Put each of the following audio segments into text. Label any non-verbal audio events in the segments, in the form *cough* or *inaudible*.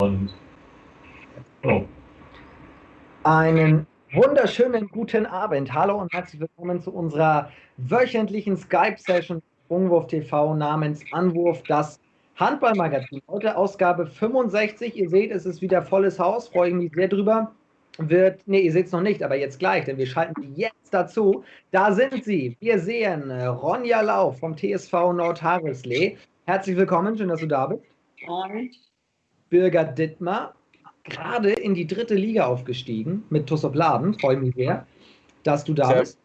Und oh. Einen wunderschönen guten Abend. Hallo und herzlich willkommen zu unserer wöchentlichen Skype-Session Sprungwurf TV namens Anwurf, das Handballmagazin. Heute Ausgabe 65. Ihr seht, es ist wieder volles Haus. Freue ich mich sehr drüber. Wird, nee, ihr seht es noch nicht, aber jetzt gleich, denn wir schalten jetzt dazu. Da sind sie. Wir sehen äh, Ronja Lauf vom TSV Nordhareslee. Herzlich willkommen, schön, dass du da bist. Und Birger Dittmar, gerade in die dritte Liga aufgestiegen mit Tussop Laden. Freue mich sehr, dass du da sehr bist.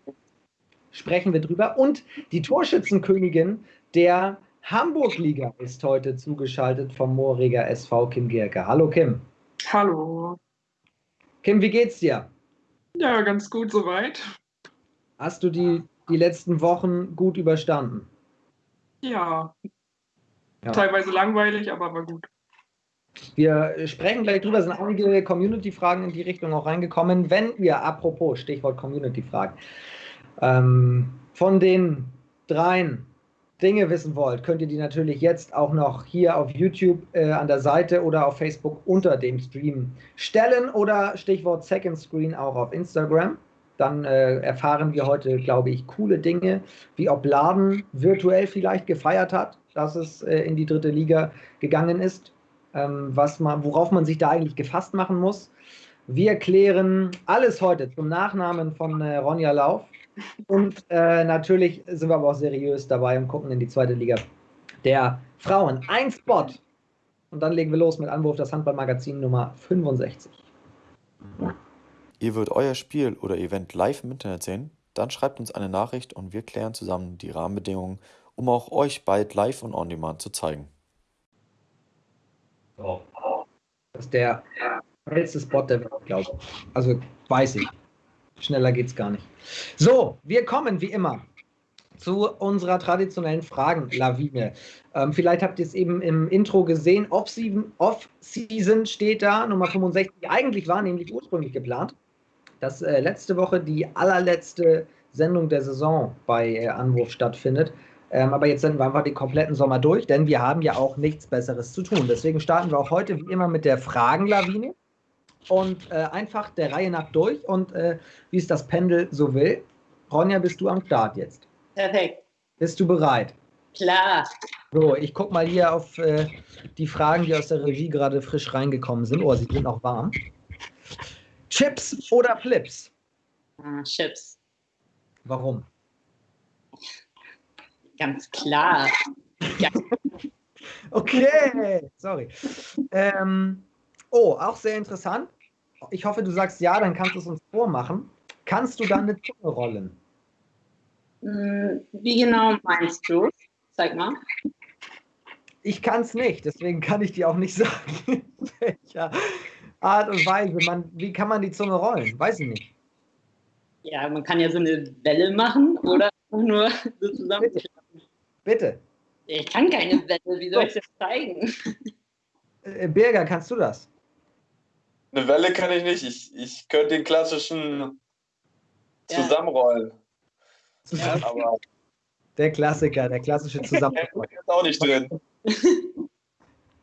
Sprechen wir drüber. Und die Torschützenkönigin der Hamburg-Liga ist heute zugeschaltet vom Mooriger SV Kim Gierke. Hallo Kim. Hallo. Kim, wie geht's dir? Ja, ganz gut soweit. Hast du die, die letzten Wochen gut überstanden? Ja. ja. Teilweise langweilig, aber war gut. Wir sprechen gleich drüber, sind einige Community-Fragen in die Richtung auch reingekommen. Wenn wir, apropos, Stichwort Community-Fragen, ähm, von den dreien Dinge wissen wollt, könnt ihr die natürlich jetzt auch noch hier auf YouTube äh, an der Seite oder auf Facebook unter dem Stream stellen oder Stichwort Second Screen auch auf Instagram. Dann äh, erfahren wir heute, glaube ich, coole Dinge, wie ob Laden virtuell vielleicht gefeiert hat, dass es äh, in die dritte Liga gegangen ist was man, worauf man sich da eigentlich gefasst machen muss. Wir klären alles heute zum Nachnamen von äh, Ronja Lauf. Und äh, natürlich sind wir aber auch seriös dabei und gucken in die zweite Liga der Frauen. Ein Spot. Und dann legen wir los mit Anwurf das Handballmagazin Nummer 65. Ihr würdet euer Spiel oder Event live im Internet sehen? Dann schreibt uns eine Nachricht und wir klären zusammen die Rahmenbedingungen, um auch euch bald live und on demand zu zeigen. Das ist der schnellste Spot der Welt, glaube ich. Also weiß ich. Schneller geht es gar nicht. So, wir kommen wie immer zu unserer traditionellen Fragenlawine. Ähm, vielleicht habt ihr es eben im Intro gesehen. Off-Season steht da, Nummer 65. Eigentlich war nämlich ursprünglich geplant, dass äh, letzte Woche die allerletzte Sendung der Saison bei äh, Anwurf stattfindet. Ähm, aber jetzt sind wir einfach den kompletten Sommer durch, denn wir haben ja auch nichts Besseres zu tun. Deswegen starten wir auch heute wie immer mit der Fragenlawine und äh, einfach der Reihe nach durch und äh, wie es das Pendel so will. Ronja, bist du am Start jetzt? Perfekt. Bist du bereit? Klar. So, ich gucke mal hier auf äh, die Fragen, die aus der Regie gerade frisch reingekommen sind. Oh, sie sind noch warm. Chips oder Flips? Ah, Chips. Warum? Ganz klar. Ja. *laughs* okay, sorry. Ähm, oh, auch sehr interessant. Ich hoffe, du sagst ja, dann kannst du es uns vormachen. Kannst du dann eine Zunge rollen? Hm, wie genau meinst du? Zeig mal. Ich kann es nicht, deswegen kann ich dir auch nicht *laughs* sagen, welcher Art und Weise. Man, wie kann man die Zunge rollen? Weiß ich nicht. Ja, man kann ja so eine Welle machen oder nur so zusammen. Bitte. Ich kann keine Welle, wie soll ich das zeigen? Äh, Birger, kannst du das? Eine Welle kann ich nicht. Ich, ich könnte den klassischen zusammenrollen. Ja, aber der Klassiker, der klassische *laughs* Zusammenrollen. ist auch nicht drin. *laughs*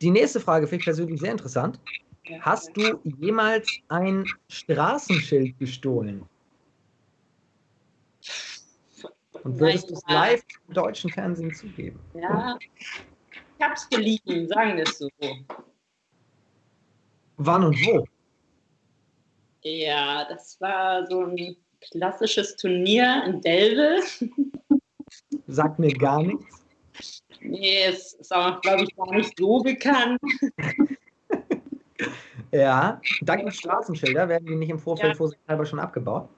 Die nächste Frage finde ich persönlich sehr interessant. Hast du jemals ein Straßenschild gestohlen? Und würdest du es live im deutschen Fernsehen zugeben? Ja, ich hab's geliehen, sagen wir es so. Wann und wo? Ja, das war so ein klassisches Turnier in Delve. *laughs* Sagt mir gar nichts. Nee, es ist auch, glaube ich, gar nicht so bekannt. *laughs* ja, da gibt es Straßenschilder. Werden die nicht im Vorfeld ja. vorsichtshalber schon abgebaut?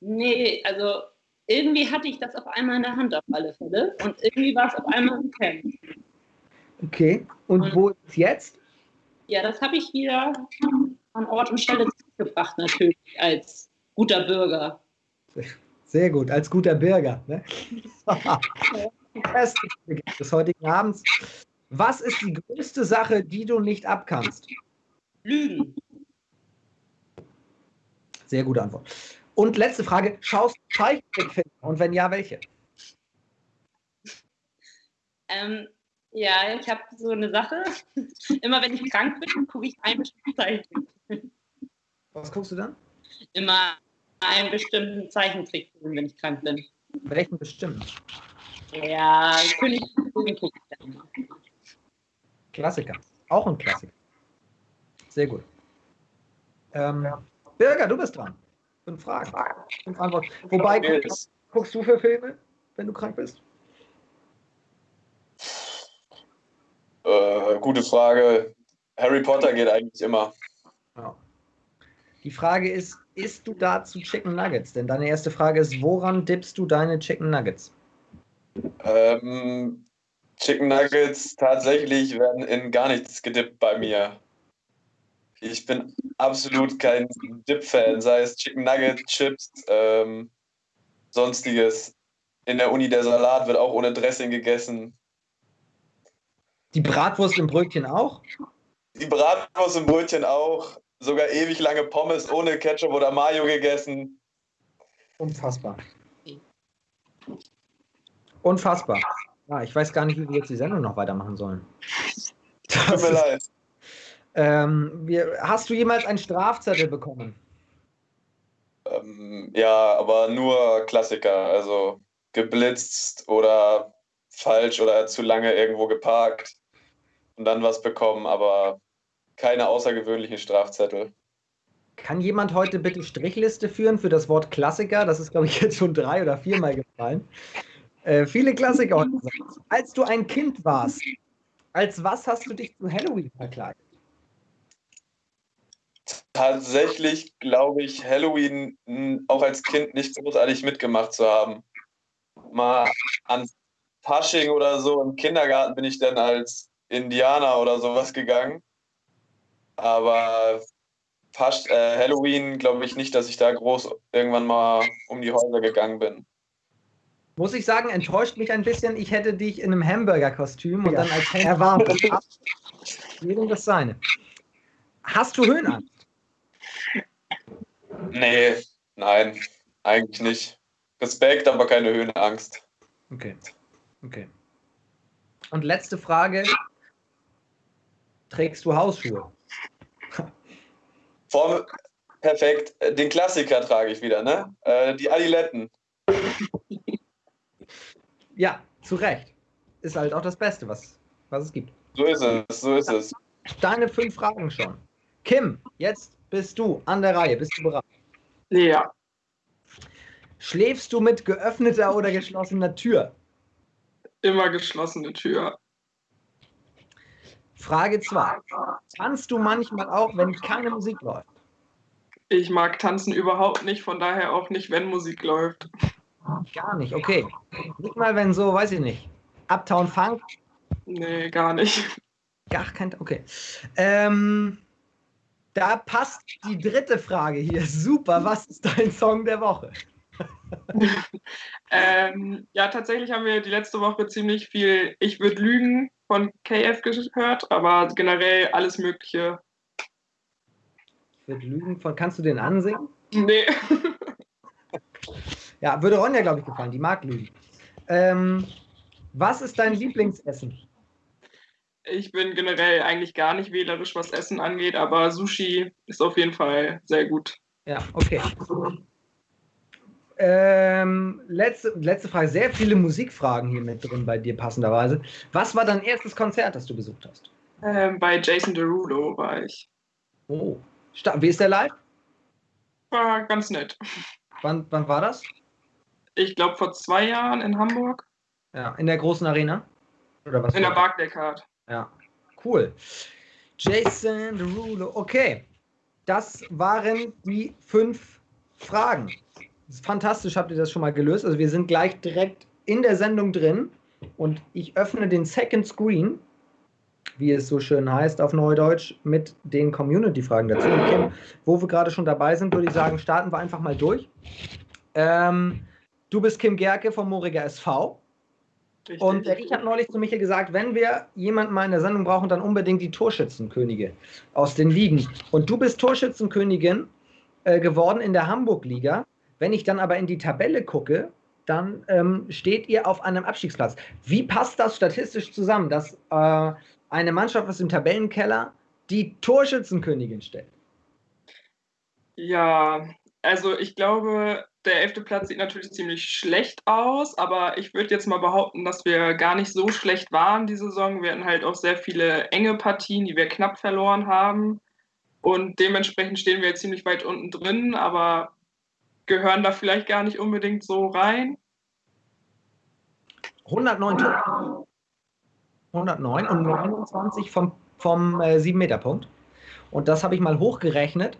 Nee, also irgendwie hatte ich das auf einmal in der Hand auf alle Fälle und irgendwie war es auf einmal im Camp. Okay, und, und wo ist jetzt? Ja, das habe ich wieder an Ort und Stelle zurückgebracht, natürlich, als guter Bürger. Sehr gut, als guter Bürger. Ne? *laughs* des heutigen Abends. Was ist die größte Sache, die du nicht abkannst? Lügen. Sehr gute Antwort. Und letzte Frage: Schaust du Zeichentrickfilme? Und wenn ja, welche? Ähm, Ja, ich habe so eine Sache. *laughs* Immer wenn ich krank bin, gucke ich einen bestimmten Zeichentrick. Was guckst du dann? Immer einen bestimmten Zeichentrick, wenn ich krank bin. Welchen bestimmt? Ja, König gucke ich dann immer. Klassiker. Auch ein Klassiker. Sehr gut. Ähm, Birger, du bist dran. Fünf Fragen. Fünf Antworten. Wobei, guckst, guckst du für Filme, wenn du krank bist? Äh, gute Frage. Harry Potter geht eigentlich immer. Ja. Die Frage ist, isst du dazu Chicken Nuggets? Denn deine erste Frage ist, woran dippst du deine Chicken Nuggets? Ähm, Chicken Nuggets tatsächlich werden in gar nichts gedippt bei mir. Ich bin absolut kein Dip-Fan, sei es Chicken Nuggets, Chips, ähm, sonstiges. In der Uni der Salat wird auch ohne Dressing gegessen. Die Bratwurst im Brötchen auch? Die Bratwurst im Brötchen auch. Sogar ewig lange Pommes ohne Ketchup oder Mayo gegessen. Unfassbar. Unfassbar. Ja, ich weiß gar nicht, wie wir jetzt die Sendung noch weitermachen sollen. Tut mir leid. Ähm, wir, hast du jemals einen Strafzettel bekommen? Ähm, ja, aber nur Klassiker. Also geblitzt oder falsch oder zu lange irgendwo geparkt und dann was bekommen, aber keine außergewöhnlichen Strafzettel. Kann jemand heute bitte Strichliste führen für das Wort Klassiker? Das ist, glaube ich, jetzt schon drei oder viermal gefallen. Äh, viele Klassiker heute. Als du ein Kind warst, als was hast du dich zu Halloween verkleidet? Tatsächlich glaube ich, Halloween mh, auch als Kind nicht großartig mitgemacht zu haben. Mal an Fasching oder so im Kindergarten bin ich dann als Indianer oder sowas gegangen. Aber Fasch äh, Halloween glaube ich nicht, dass ich da groß irgendwann mal um die Häuser gegangen bin. Muss ich sagen, enttäuscht mich ein bisschen. Ich hätte dich in einem Hamburger-Kostüm und Ja. dann als *laughs* Händler erwartet. Jedem das seine. Hast du Höhenangst? Nee, nein, eigentlich nicht. Respekt, aber keine Höhenangst. Okay. Okay. Und letzte Frage. Trägst du Hausschuhe? Form, perfekt. Den Klassiker trage ich wieder, ne? Äh, die Adiletten. Ja, zu Recht. Ist halt auch das Beste, was, was es gibt. So ist es, so ist es. Deine fünf Fragen schon. Kim, jetzt bist du an der Reihe. Bist du bereit? Ja, Schläfst du mit geöffneter oder geschlossener Tür? immer geschlossene Tür. Frage 2. Tanzt du manchmal auch, wenn keine Musik läuft? Ich mag tanzen überhaupt nicht, von daher auch nicht, wenn Musik läuft. Gar nicht, okay. Nicht mal, wenn so, weiß ich nicht. Uptown Funk? Nee, gar nicht. Gar kein, okay. Ähm, da passt die dritte Frage hier. Super, was ist dein Song der Woche? *laughs* Ähm, ja, tatsächlich haben wir die letzte Woche ziemlich viel Ich würde lügen von KF gehört, aber generell alles Mögliche. Ich würde lügen von, kannst du den ansingen? Nee. Ja, würde Ronja, glaube ich, gefallen. Die mag lügen. Ähm, was ist dein Lieblingsessen? Ich bin generell eigentlich gar nicht wählerisch, was Essen angeht, aber Sushi ist auf jeden Fall sehr gut. Ja, okay. Ähm, letzte, letzte Frage. Sehr viele Musikfragen hier mit drin bei dir, passenderweise. Was war dein erstes Konzert, das du besucht hast? Ähm, bei Jason Derulo war ich. Oh. Wie ist der live? War ganz nett. Wann, wann war das? Ich glaube vor zwei Jahren in Hamburg. Ja, in der großen Arena? Oder was? In der Barclaycard. Ja, cool. Jason Derulo. Okay, das waren die fünf Fragen. Fantastisch, habt ihr das schon mal gelöst. Also wir sind gleich direkt in der Sendung drin und ich öffne den Second Screen, wie es so schön heißt auf Neudeutsch, mit den Community-Fragen dazu. Kim, wo wir gerade schon dabei sind, würde ich sagen, starten wir einfach mal durch. Ähm, du bist Kim Gerke vom Moriger SV. Richtig. Und der Rieck hat neulich zu Michael gesagt, wenn wir jemanden mal in der Sendung brauchen, dann unbedingt die Torschützenkönige aus den Ligen. Und du bist Torschützenkönigin äh, geworden in der Hamburg-Liga. Wenn ich dann aber in die Tabelle gucke, dann ähm, steht ihr auf einem Abstiegsplatz. Wie passt das statistisch zusammen, dass äh, eine Mannschaft aus dem Tabellenkeller die Torschützenkönigin stellt? Ja, also ich glaube, der elfte Platz sieht natürlich ziemlich schlecht aus, aber ich würde jetzt mal behaupten, dass wir gar nicht so schlecht waren die Saison. Wir hatten halt auch sehr viele enge Partien, die wir knapp verloren haben. Und dementsprechend stehen wir jetzt ziemlich weit unten drin, aber gehören da vielleicht gar nicht unbedingt so rein. 109 Tore. 109 und 29 vom, vom äh, 7-Meter-Punkt. Und das habe ich mal hochgerechnet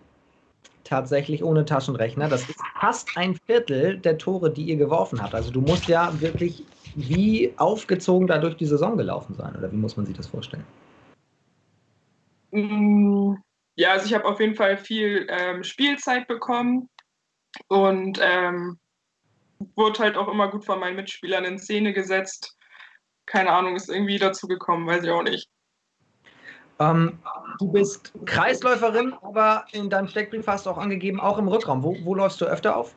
tatsächlich ohne Taschenrechner. Das ist fast ein Viertel der Tore, die ihr geworfen habt. Also du musst ja wirklich wie aufgezogen da durch die Saison gelaufen sein. Oder wie muss man sich das vorstellen? Mm, ja, also ich habe auf jeden Fall viel ähm, Spielzeit bekommen und ähm, wurde halt auch immer gut von meinen Mitspielern in Szene gesetzt. Keine Ahnung, ist irgendwie dazu gekommen, weiß ich auch nicht. Ähm, du bist Kreisläuferin, aber in deinem Steckbrief hast du auch angegeben, auch im Rückraum. Wo, wo läufst du öfter auf?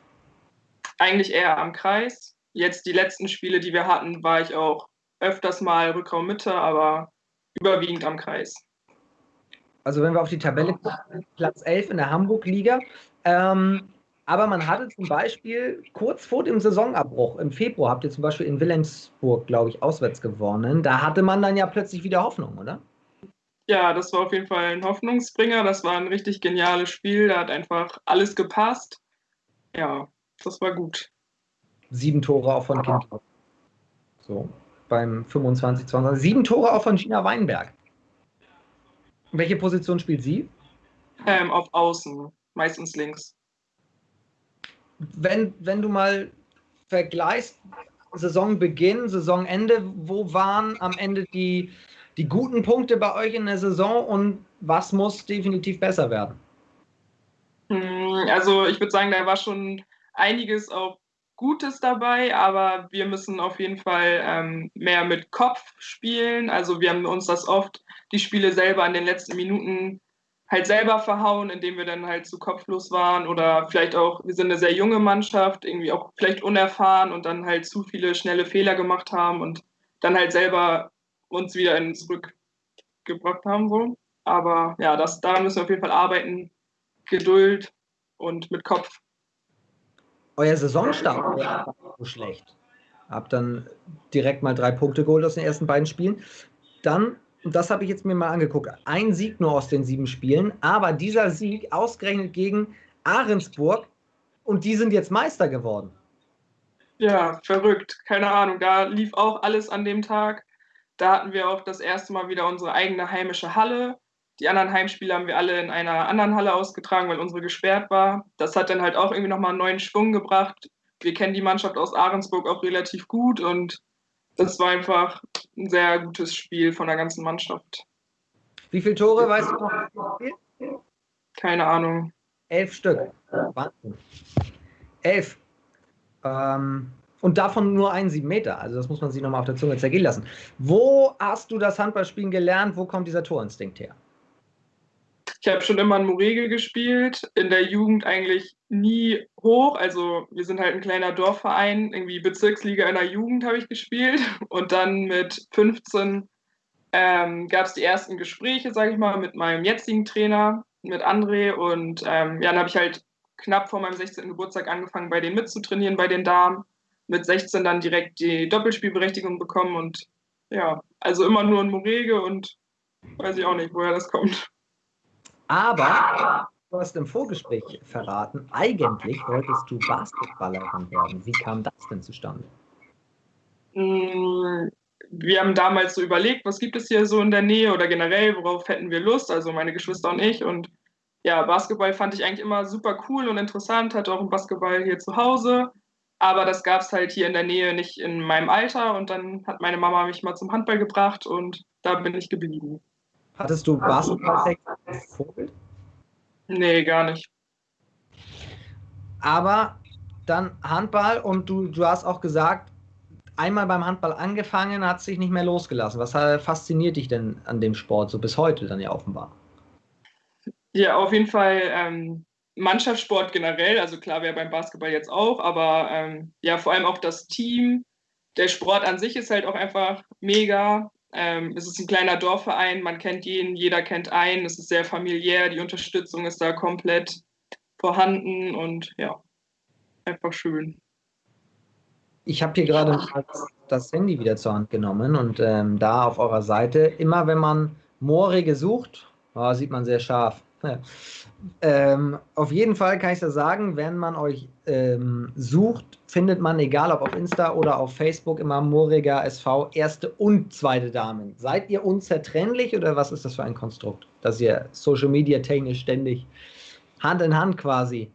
Eigentlich eher am Kreis. Jetzt die letzten Spiele, die wir hatten, war ich auch öfters mal Rückraum Mitte, aber überwiegend am Kreis. Also wenn wir auf die Tabelle gucken, Platz 11 in der Hamburg-Liga. Ähm, aber man hatte zum Beispiel kurz vor dem Saisonabbruch, im Februar habt ihr zum Beispiel in Wilhelmsburg, glaube ich, auswärts gewonnen. Da hatte man dann ja plötzlich wieder Hoffnung, oder? Ja, das war auf jeden Fall ein Hoffnungsbringer. Das war ein richtig geniales Spiel. Da hat einfach alles gepasst. Ja, das war gut. Sieben Tore auch von Kind. So, beim 25, 20. Sieben Tore auch von Gina Weinberg. Welche Position spielt sie? Ähm, auf Außen, meistens links. Wenn, wenn du mal vergleichst, Saisonbeginn, Saisonende, wo waren am Ende die, die guten Punkte bei euch in der Saison und was muss definitiv besser werden? Hm, also ich würde sagen, da war schon einiges auch Gutes dabei, aber wir müssen auf jeden Fall ähm, mehr mit Kopf spielen. Also wir haben uns das oft, die Spiele selber in den letzten Minuten halt selber verhauen, indem wir dann halt zu kopflos waren oder vielleicht auch, wir sind eine sehr junge Mannschaft, irgendwie auch vielleicht unerfahren und dann halt zu viele schnelle Fehler gemacht haben und dann halt selber uns wieder in zurückgebracht haben. So. Aber ja, das, daran müssen wir auf jeden Fall arbeiten. Geduld und mit Kopf. Euer Saisonstart war so schlecht. Habt dann direkt mal drei Punkte geholt aus den ersten beiden Spielen. Dann, und das habe ich jetzt mir mal angeguckt, ein Sieg nur aus den sieben Spielen, aber dieser Sieg ausgerechnet gegen Ahrensburg und die sind jetzt Meister geworden. Ja, verrückt. Keine Ahnung. Da lief auch alles an dem Tag. Da hatten wir auch das erste Mal wieder unsere eigene heimische Halle. Die anderen Heimspiele haben wir alle in einer anderen Halle ausgetragen, weil unsere gesperrt war. Das hat dann halt auch irgendwie nochmal einen neuen Schwung gebracht. Wir kennen die Mannschaft aus Ahrensburg auch relativ gut und das war einfach ein sehr gutes Spiel von der ganzen Mannschaft. Wie viele Tore weißt du noch? Keine Ahnung. Elf Stück. Wahnsinn. Elf. Ähm, und davon nur einen sieben Meter. Also das muss man sich nochmal auf der Zunge zergehen lassen. Wo hast du das Handballspielen gelernt? Wo kommt dieser Torinstinkt her? Ich habe schon immer in Moregel gespielt, in der Jugend eigentlich nie hoch. Also wir sind halt ein kleiner Dorfverein, irgendwie Bezirksliga in der Jugend habe ich gespielt. Und dann mit 15 ähm, gab es die ersten Gespräche, sage ich mal, mit meinem jetzigen Trainer, mit André. Und ähm, ja, dann habe ich halt knapp vor meinem 16. Geburtstag angefangen, bei denen mitzutrainieren, bei den Damen mit 16 dann direkt die Doppelspielberechtigung bekommen und ja, also immer nur ein Morege und weiß ich auch nicht, woher das kommt. Aber du hast im Vorgespräch verraten, eigentlich wolltest du Basketballerin werden. Wie kam das denn zustande? Mm, wir haben damals so überlegt, was gibt es hier so in der Nähe oder generell, worauf hätten wir Lust, also meine Geschwister und ich. Und ja, Basketball fand ich eigentlich immer super cool und interessant, hatte auch einen Basketball hier zu Hause. Aber das gab es halt hier in der Nähe nicht in meinem Alter und dann hat meine Mama mich mal zum Handball gebracht und da bin ich geblieben. Hattest du Basketball als Vorbild? Nee, gar nicht. Aber dann Handball und du, du hast auch gesagt, einmal beim Handball angefangen, hat sich nicht mehr losgelassen. Was fasziniert dich denn an dem Sport so bis heute dann ja offenbar? Ja, auf jeden Fall ähm, Mannschaftssport generell, also klar wäre beim Basketball jetzt auch, aber ähm, ja, vor allem auch das Team. Der Sport an sich ist halt auch einfach mega. Ähm, es ist ein kleiner Dorfverein, man kennt jeden, jeder kennt einen, es ist sehr familiär, die Unterstützung ist da komplett vorhanden und ja, einfach schön. Ich habe hier gerade das Handy wieder zur Hand genommen und ähm, da auf eurer Seite, immer wenn man Moorige sucht, oh, sieht man sehr scharf. Ähm, auf jeden Fall kann ich da sagen, wenn man euch ähm, sucht, findet man, egal ob auf Insta oder auf Facebook, immer Mooriger SV, erste und zweite Damen. Seid ihr unzertrennlich oder was ist das für ein Konstrukt, dass ihr Social Media technisch ständig Hand in Hand quasi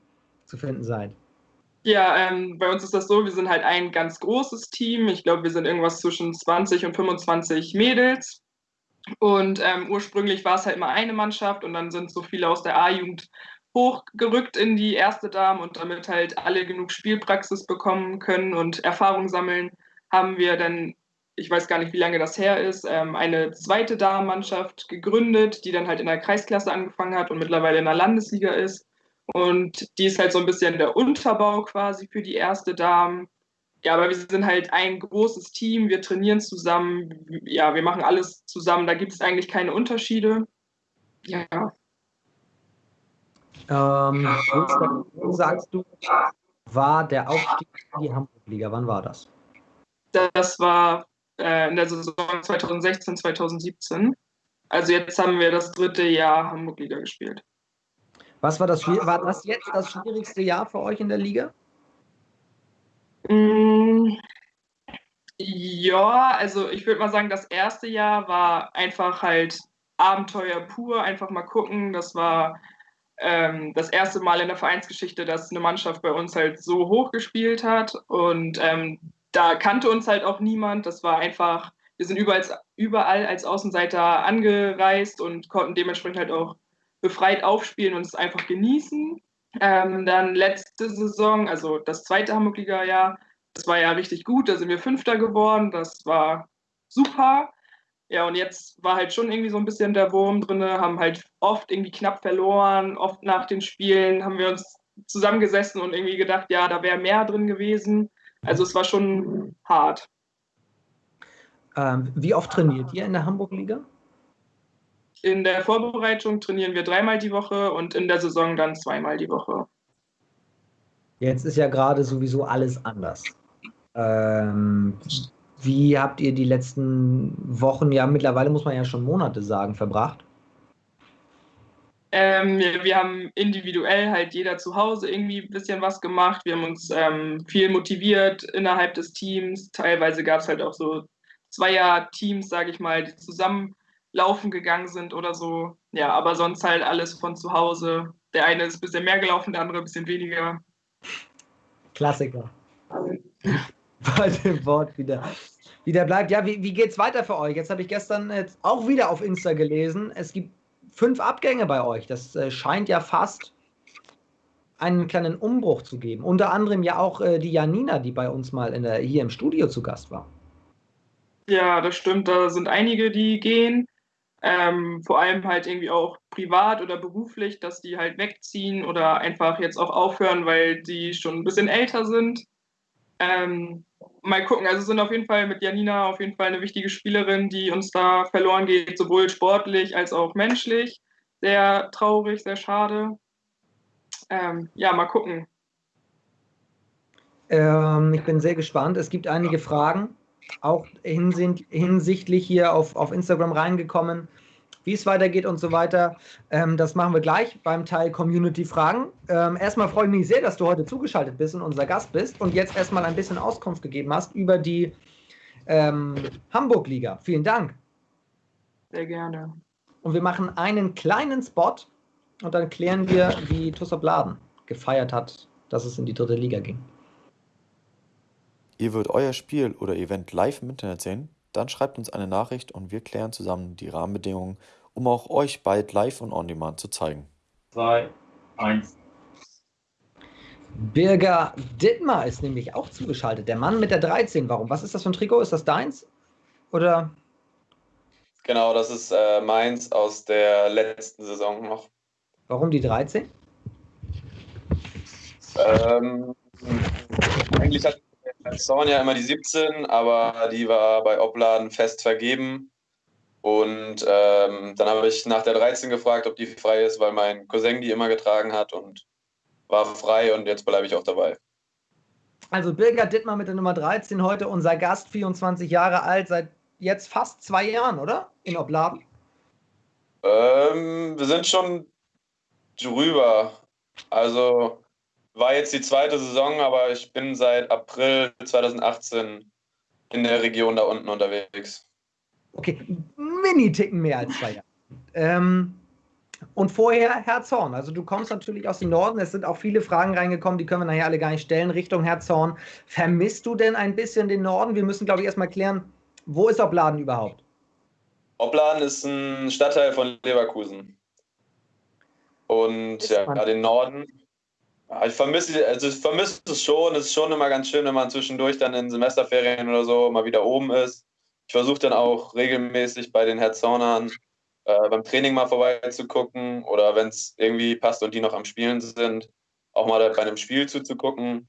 zu finden seid? Ja, ähm, bei uns ist das so, wir sind halt ein ganz großes Team. Ich glaube, wir sind irgendwas zwischen 20 und 25 Mädels. Und ähm, ursprünglich war es halt immer eine Mannschaft und dann sind so viele aus der A-Jugend hochgerückt in die erste Dame und damit halt alle genug Spielpraxis bekommen können und Erfahrung sammeln, haben wir dann, ich weiß gar nicht, wie lange das her ist, ähm, eine zweite Damenmannschaft gegründet, die dann halt in der Kreisklasse angefangen hat und mittlerweile in der Landesliga ist. Und die ist halt so ein bisschen der Unterbau quasi für die erste Dame. Ja, aber wir sind halt ein großes Team, wir trainieren zusammen, ja, wir machen alles zusammen, da gibt es eigentlich keine Unterschiede. Ja. Ähm, sagst du, war der Aufstieg in die Hamburg-Liga? Wann war das? Das war äh, in der Saison 2016, 2017. Also jetzt haben wir das dritte Jahr Hamburg-Liga gespielt. Was war das? War das jetzt das schwierigste Jahr für euch in der Liga? Mm, ja, also ich würde mal sagen, das erste Jahr war einfach halt Abenteuer pur, einfach mal gucken. Das war ähm, das erste Mal in der Vereinsgeschichte, dass eine Mannschaft bei uns halt so hoch gespielt hat. Und ähm, da kannte uns halt auch niemand. Das war einfach, wir sind überall, überall als Außenseiter angereist und konnten dementsprechend halt auch befreit aufspielen und es einfach genießen. Ähm, dann letzte Saison, also das zweite Hamburg-Liga-Jahr, das war ja richtig gut, da sind wir Fünfter geworden, das war super. Ja, und jetzt war halt schon irgendwie so ein bisschen der Wurm drin, haben halt oft irgendwie knapp verloren, oft nach den Spielen haben wir uns zusammengesessen und irgendwie gedacht, ja, da wäre mehr drin gewesen. Also es war schon hart. Ähm, wie oft trainiert ihr in der Hamburg-Liga? In der Vorbereitung trainieren wir dreimal die Woche und in der Saison dann zweimal die Woche. Jetzt ist ja gerade sowieso alles anders. Ähm, wie habt ihr die letzten Wochen, ja mittlerweile muss man ja schon Monate sagen, verbracht? Ähm, wir, wir, haben individuell halt jeder zu Hause irgendwie ein bisschen was gemacht. Wir haben uns ähm, viel motiviert innerhalb des Teams. Teilweise gab es halt auch so Zweier-Teams, sage ich mal, die zusammen laufen gegangen sind oder so. Ja, aber sonst halt alles von zu Hause. Der eine ist ein bisschen mehr gelaufen, der andere ein bisschen weniger. Klassiker. *laughs* Bei dem Wort wieder, wieder bleibt. Ja, wie, wie es weiter für euch? Jetzt habe ich gestern jetzt auch wieder auf Insta gelesen. Es gibt fünf Abgänge bei euch. Das äh, scheint ja fast einen kleinen Umbruch zu geben. Unter anderem ja auch äh, die Janina, die bei uns mal in der, hier im Studio zu Gast war. Ja, das stimmt. Da sind einige, die gehen. Ähm, vor allem halt irgendwie auch privat oder beruflich, dass die halt wegziehen oder einfach jetzt auch aufhören, weil die schon ein bisschen älter sind. Ähm, mal gucken, also sind auf jeden Fall mit Janina auf jeden Fall eine wichtige Spielerin, die uns da verloren geht, sowohl sportlich als auch menschlich. Sehr traurig, sehr schade. Ähm, ja, mal gucken. Ähm, ich bin sehr gespannt. Es gibt einige Fragen auch hinsichtlich hier auf, auf Instagram reingekommen, wie es weitergeht und so weiter. Ähm, das machen wir gleich beim Teil Community-Fragen. Ähm, erstmal freue ich mich sehr, dass du heute zugeschaltet bist und unser Gast bist und jetzt erstmal ein bisschen Auskunft gegeben hast über die ähm, Hamburg-Liga. Vielen Dank. Sehr gerne. Und wir machen einen kleinen Spot und dann klären wir, wie Tussop Laden gefeiert hat, dass es in die dritte Liga ging. Ihr würdet euer Spiel oder Event live im Internet sehen? Dann schreibt uns eine Nachricht und wir klären zusammen die Rahmenbedingungen, um auch euch bald live und on demand zu zeigen. 2, 1. Birger Dittmar ist nämlich auch zugeschaltet. Der Mann mit der 13. Warum? Was ist das für ein Trikot? Ist das deins? Oder? Genau, das ist äh, meins aus der letzten Saison noch. Warum die 13? Ähm, eigentlich hat Zorn ja immer die 17, aber die war bei Opladen fest vergeben. Und ähm, dann habe ich nach der 13 gefragt, ob die frei ist, weil mein Cousin die immer getragen hat und war frei und jetzt bleibe ich auch dabei. Also Birger Dittmar mit der Nummer 13 heute unser Gast, 24 Jahre alt, seit jetzt fast zwei Jahren, oder? In Obladen? Ähm, wir sind schon drüber. Also war jetzt die zweite Saison, aber ich bin seit April 2018 in der Region da unten unterwegs. Okay, Mini-Ticken mehr als zwei Jahre. Ähm, und vorher Herzhorn. Also du kommst natürlich aus dem Norden. Es sind auch viele Fragen reingekommen, die können wir nachher alle gar nicht stellen, Richtung Herzhorn. Vermisst du denn ein bisschen den Norden? Wir müssen, glaube ich, erstmal klären, wo ist Opladen überhaupt? Opladen ist ein Stadtteil von Leverkusen. Und ja, den Norden. Ich vermisse, also ich es schon. Es ist schon immer ganz schön, wenn man zwischendurch dann in Semesterferien oder so mal wieder oben ist. Ich versuche dann auch regelmäßig bei den Herzhornern äh, beim Training mal vorbeizugucken oder wenn es irgendwie passt und die noch am Spielen sind, auch mal bei einem Spiel zuzugucken.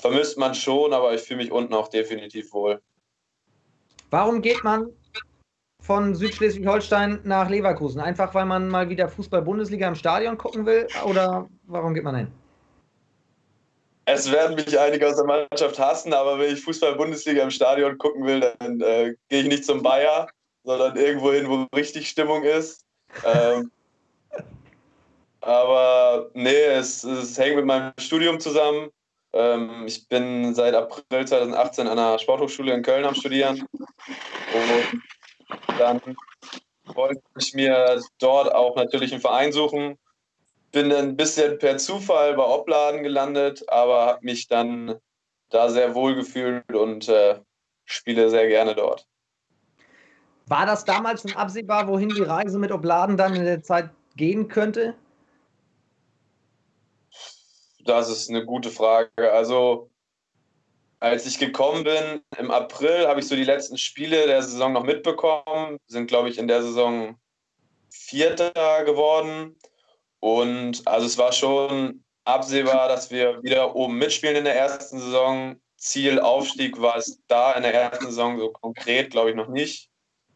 Vermisst man schon, aber ich fühle mich unten auch definitiv wohl. Warum geht man von Südschleswig-Holstein nach Leverkusen? Einfach weil man mal wieder Fußball-Bundesliga im Stadion gucken will? Oder warum geht man hin? Es werden mich einige aus der Mannschaft hassen, aber wenn ich Fußball-Bundesliga im Stadion gucken will, dann äh, gehe ich nicht zum Bayer, sondern irgendwo hin, wo richtig Stimmung ist. Ähm, aber nee, es, es, hängt mit meinem Studium zusammen. Ähm, ich bin seit April 2018 an einer Sporthochschule in Köln am Studieren. Und dann wollte ich mir dort auch natürlich einen Verein suchen. Bin ein bisschen per Zufall bei Opladen gelandet, aber habe mich dann da sehr wohl gefühlt und äh, spiele sehr gerne dort. War das damals schon absehbar, wohin die Reise mit Obladen dann in der Zeit gehen könnte? Das ist eine gute Frage. Also, als ich gekommen bin, im April, habe ich so die letzten Spiele der Saison noch mitbekommen. Sind, glaube ich, in der Saison Vierter geworden. Und also es war schon absehbar, dass wir wieder oben mitspielen in der ersten Saison. Ziel Aufstieg war es da in der ersten Saison so konkret, glaube ich, noch nicht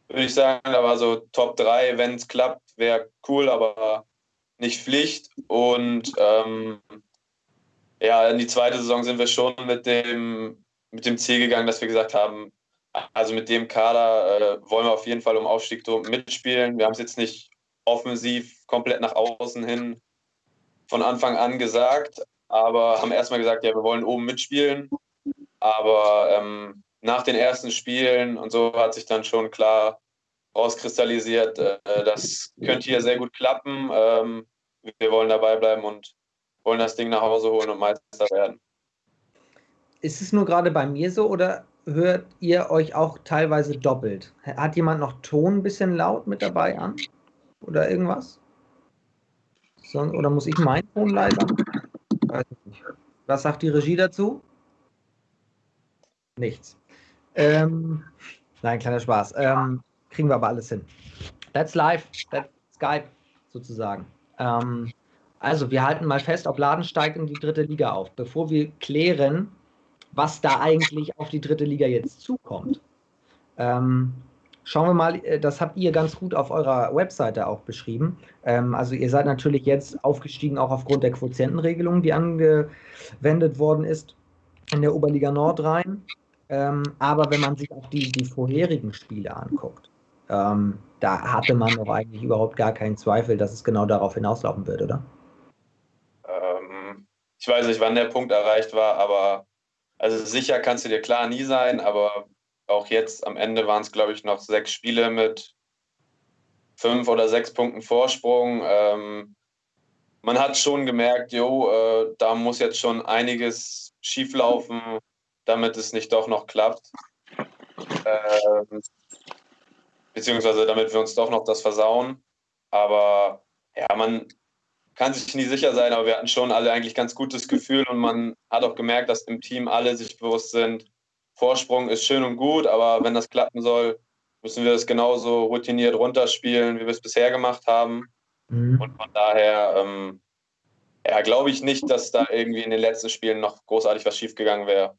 würde ich sagen. Da war so Top 3, wenn es klappt, wäre cool, aber nicht Pflicht. Und ähm, ja, in die zweite Saison sind wir schon mit dem, mit dem Ziel gegangen, dass wir gesagt haben, also mit dem Kader äh, wollen wir auf jeden Fall um Aufstieg mitspielen. Wir haben es jetzt nicht offensiv komplett nach außen hin von Anfang an gesagt, aber haben erstmal gesagt, ja, wir wollen oben mitspielen. Aber ähm, nach den ersten Spielen und so hat sich dann schon klar rauskristallisiert, äh, das könnte hier sehr gut klappen. Ähm, wir wollen dabei bleiben und wollen das Ding nach Hause holen und Meister werden. Ist es nur gerade bei mir so oder hört ihr euch auch teilweise doppelt? Hat jemand noch Ton ein bisschen laut mit dabei an? Oder irgendwas? oder muss ich meinen Ton leiser? Was sagt die Regie dazu? Nichts. Ähm, nein, kleiner Spaß. Ähm, kriegen wir aber alles hin. That's live, that's Skype sozusagen. Ähm, also, wir halten mal fest, ob Laden steigt in die dritte Liga auf. Bevor wir klären, was da eigentlich auf die dritte Liga jetzt zukommt, ähm, schauen wir mal, äh, das habt ihr ganz gut auf eurer Webseite auch beschrieben. Ähm, also, ihr seid natürlich jetzt aufgestiegen, auch aufgrund der Quotientenregelung, die angewendet worden ist in der Oberliga Nordrhein. Ähm, aber wenn man sich auch die, die vorherigen Spiele anguckt, ähm, da hatte man doch eigentlich überhaupt gar keinen Zweifel, dass es genau darauf hinauslaufen wird, oder? Ich weiß nicht, wann der Punkt erreicht war, aber also sicher kannst du dir klar nie sein, aber auch jetzt am Ende waren es, glaube ich, noch sechs Spiele mit fünf oder sechs Punkten Vorsprung. Ähm, man hat schon gemerkt, jo, äh, da muss jetzt schon einiges schieflaufen, damit es nicht doch noch klappt. Ähm, beziehungsweise damit wir uns doch noch das versauen. Aber ja, man kann sich nie sicher sein, aber wir hatten schon alle eigentlich ganz gutes Gefühl und man hat auch gemerkt, dass im Team alle sich bewusst sind, Vorsprung ist schön und gut, aber wenn das klappen soll, müssen wir es genauso routiniert runterspielen, wie wir es bisher gemacht haben. Mhm. Und von daher, ähm, ja, glaube ich nicht, dass da irgendwie in den letzten Spielen noch großartig was schiefgegangen wäre.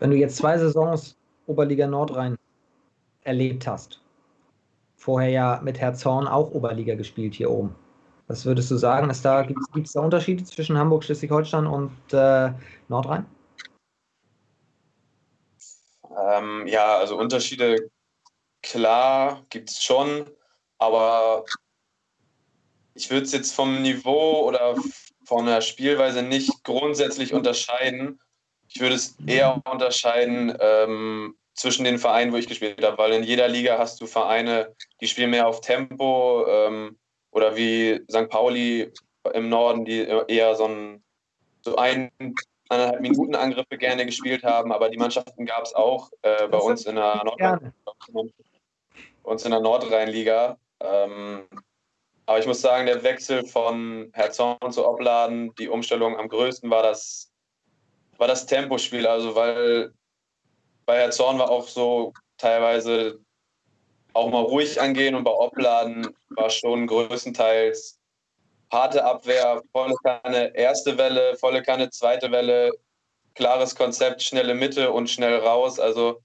Wenn du jetzt zwei Saisons Oberliga Nordrhein erlebt hast, vorher ja mit Herzhorn auch Oberliga gespielt hier oben. Was würdest du sagen? da, Gibt es da Unterschiede zwischen Hamburg, Schleswig-Holstein und äh, Nordrhein? Ähm, ja, also Unterschiede, klar, gibt es schon, aber ich würde es jetzt vom Niveau oder von der Spielweise nicht grundsätzlich unterscheiden. Ich würde es eher unterscheiden ähm, zwischen den Vereinen, wo ich gespielt habe, weil in jeder Liga hast du Vereine, die spielen mehr auf Tempo ähm, oder wie St. Pauli im Norden, die eher so ein so ein, eineinhalb Minuten Angriffe gerne gespielt haben, aber die Mannschaften gab es auch äh, bei uns in uns in der Nordrhein-Liga. Ähm, aber ich muss sagen, der Wechsel von Herzog zu Obladen, die Umstellung am größten war das, war das Tempospiel. Also weil bei Herzorn war auch so teilweise auch mal ruhig angehen und bei Obladen war schon größtenteils harte Abwehr, volle Kanne erste Welle, volle Kanne zweite Welle, klares Konzept, schnelle Mitte und schnell raus. Also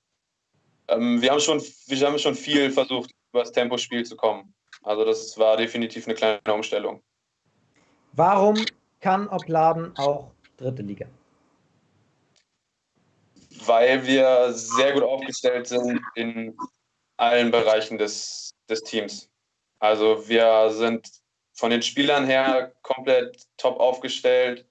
ähm, wir, haben schon, wir haben schon viel versucht, über das Tempospiel zu kommen. Also das war definitiv eine kleine Umstellung. Warum kann Opladen auch dritte Liga? Weil wir sehr gut aufgestellt sind in allen Bereichen des, des Teams. Also wir sind von den Spielern her komplett top aufgestellt,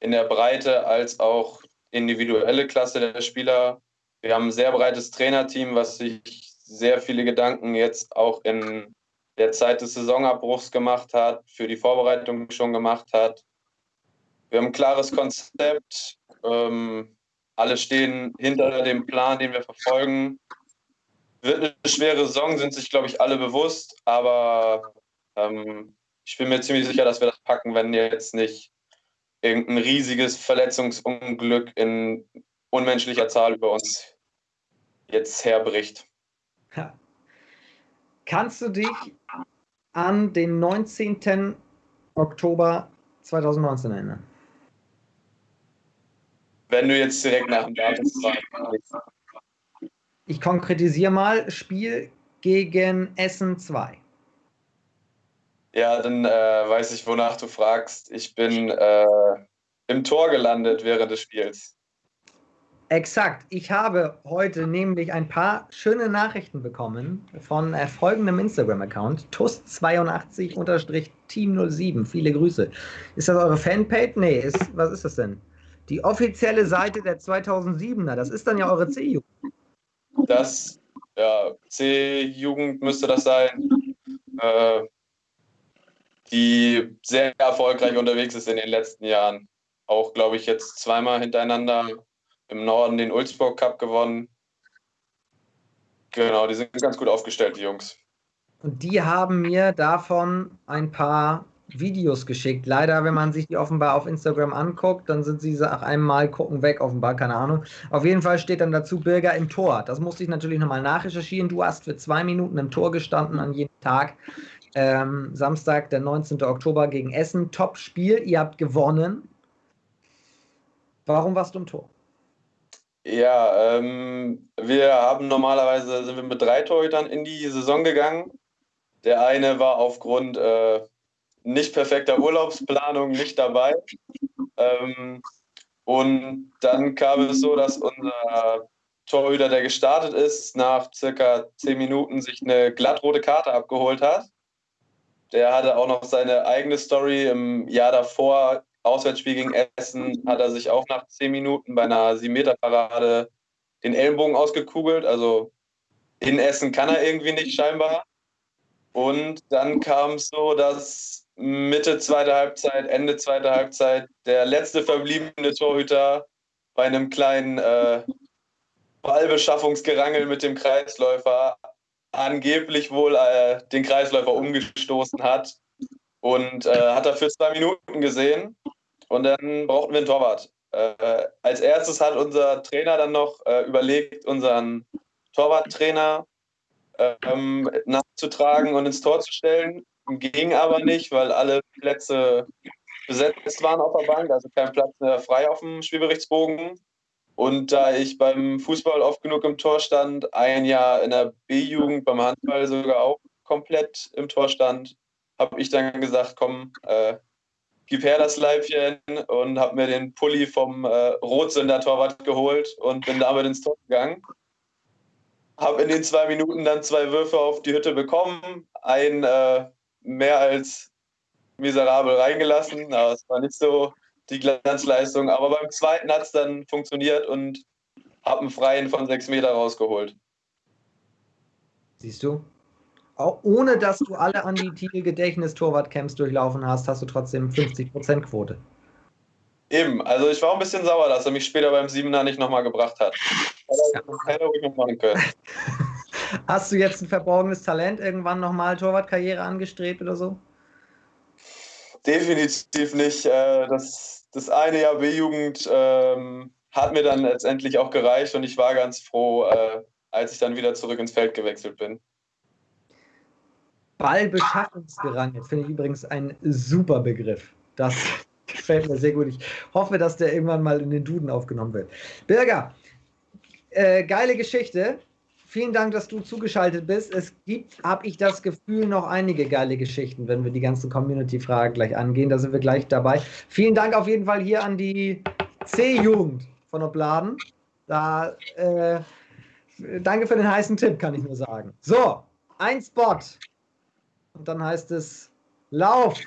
in der Breite als auch individuelle Klasse der Spieler. Wir haben ein sehr breites Trainerteam, was sich sehr viele Gedanken jetzt auch in der Zeit des Saisonabbruchs gemacht hat, für die Vorbereitung schon gemacht hat. Wir haben ein klares Konzept. Ähm, alle stehen hinter dem Plan, den wir verfolgen. Wird eine schwere Saison, sind sich, glaube ich, alle bewusst. Aber ähm, ich bin mir ziemlich sicher, dass wir das packen, wenn jetzt nicht irgendein riesiges Verletzungsunglück in unmenschlicher Zahl über uns jetzt herbricht. Ja. Kannst du dich an den 19. Oktober 2019 erinnern? Wenn du jetzt direkt nach dem Datum. Ich konkretisiere mal: Spiel gegen Essen 2. Ja, dann äh, weiß ich, wonach du fragst. Ich bin äh, im Tor gelandet während des Spiels. Exakt. Ich habe heute nämlich ein paar schöne Nachrichten bekommen von äh, folgendem Instagram-Account, TUS82-Team07. Viele Grüße. Ist das eure Fanpage? Nee, ist, was ist das denn? Die offizielle Seite der 2007er. Das ist dann ja eure C-Jugend. Das, ja, C-Jugend müsste das sein. Äh, die sehr erfolgreich unterwegs ist in den letzten Jahren. Auch, glaube ich, jetzt zweimal hintereinander im Norden den Ulzburg Cup gewonnen. Genau, die sind ganz gut aufgestellt, die Jungs. Und die haben mir davon ein paar Videos geschickt. Leider, wenn man sich die offenbar auf Instagram anguckt, dann sind sie nach einem Mal gucken weg, offenbar, keine Ahnung. Auf jeden Fall steht dann dazu Bürger im Tor. Das musste ich natürlich nochmal nachrecherchieren. Du hast für zwei Minuten im Tor gestanden an jedem Tag. Ähm, Samstag, der 19. Oktober gegen Essen. Top-Spiel. Ihr habt gewonnen. Warum warst du im Tor? Ja, ähm, wir haben normalerweise sind wir mit drei Torhütern in die Saison gegangen. Der eine war aufgrund äh, nicht perfekter Urlaubsplanung nicht dabei. Ähm, und dann kam es so, dass unser Torhüter, der gestartet ist, nach circa zehn Minuten sich eine glattrote Karte abgeholt hat. Der hatte auch noch seine eigene Story im Jahr davor Auswärtsspiel gegen Essen hat er sich auch nach zehn Minuten bei einer 7-Meter-Parade den Ellenbogen ausgekugelt. Also in Essen kann er irgendwie nicht scheinbar. Und dann kam es so, dass Mitte zweiter Halbzeit, Ende zweiter Halbzeit der letzte verbliebene Torhüter bei einem kleinen äh, Ballbeschaffungsgerangel mit dem Kreisläufer angeblich wohl äh, den Kreisläufer umgestoßen hat und äh, hat dafür zwei Minuten gesehen und dann brauchten wir einen Torwart. Äh, als erstes hat unser Trainer dann noch äh, überlegt, unseren Torwarttrainer ähm, nachzutragen und ins Tor zu stellen. Ging aber nicht, weil alle Plätze besetzt waren auf der Bank, also kein Platz mehr frei auf dem Spielberichtsbogen. Und da ich beim Fußball oft genug im Tor stand, ein Jahr in der B-Jugend, beim Handball sogar auch komplett im Tor stand, habe ich dann gesagt, komm, äh, gib her das Leibchen und habe mir den Pulli vom äh, Rotsünder-Torwart geholt und bin damit ins Tor gegangen. Habe in den zwei Minuten dann zwei Würfe auf die Hütte bekommen, ein äh, mehr als miserabel reingelassen, aber es war nicht so die Glanzleistung. Aber beim zweiten hat es dann funktioniert und habe einen Freien von sechs Meter rausgeholt. Siehst du? Auch ohne dass du alle an die Titel-Gedächtnis-Torwart-Camps durchlaufen hast, hast du trotzdem 50% Quote. Eben, also ich war ein bisschen sauer, dass er mich später beim Siebener nicht nochmal gebracht hat. Hätte ruhig noch machen können. *laughs* Hast du jetzt ein verborgenes Talent irgendwann nochmal Torwartkarriere angestrebt oder so? Definitiv nicht. Äh, das, das eine Jahr B-Jugend ähm, hat mir dann letztendlich auch gereicht und ich war ganz froh, äh, als ich dann wieder zurück ins Feld gewechselt bin. Ballbeschaffungsgerangelt finde ich übrigens ein super Begriff. Das *laughs* gefällt mir sehr gut. Ich hoffe, dass der irgendwann mal in den Duden aufgenommen wird. Birger, äh, geile Geschichte. Vielen Dank, dass du zugeschaltet bist. Es gibt, habe ich das Gefühl, noch einige geile Geschichten, wenn wir die ganzen Community-Fragen gleich angehen. Da sind wir gleich dabei. Vielen Dank auf jeden Fall hier an die C-Jugend von Obladen. Da, äh, danke für den heißen Tipp, kann ich nur sagen. So, ein Spot. Und dann heißt es Lauf.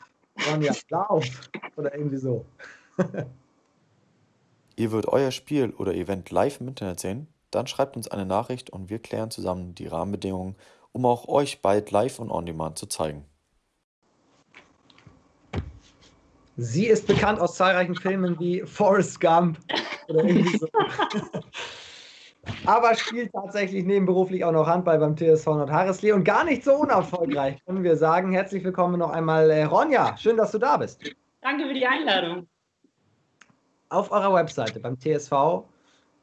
Ronja, Lauf. Oder irgendwie so. *laughs* Ihr wollt euer Spiel oder Event live im Internet sehen? Dann schreibt uns eine Nachricht und wir klären zusammen die Rahmenbedingungen, um auch euch bald live und on demand zu zeigen. Sie ist bekannt aus zahlreichen Filmen wie Forrest Gump oder irgendwie so. *laughs* Aber spielt tatsächlich nebenberuflich auch noch Handball beim TSV Nordharreslee und gar nicht so unerfolgreich, können wir sagen. Herzlich willkommen noch einmal, äh, Ronja. Schön, dass du da bist. Danke für die Einladung. Auf eurer Webseite beim TSV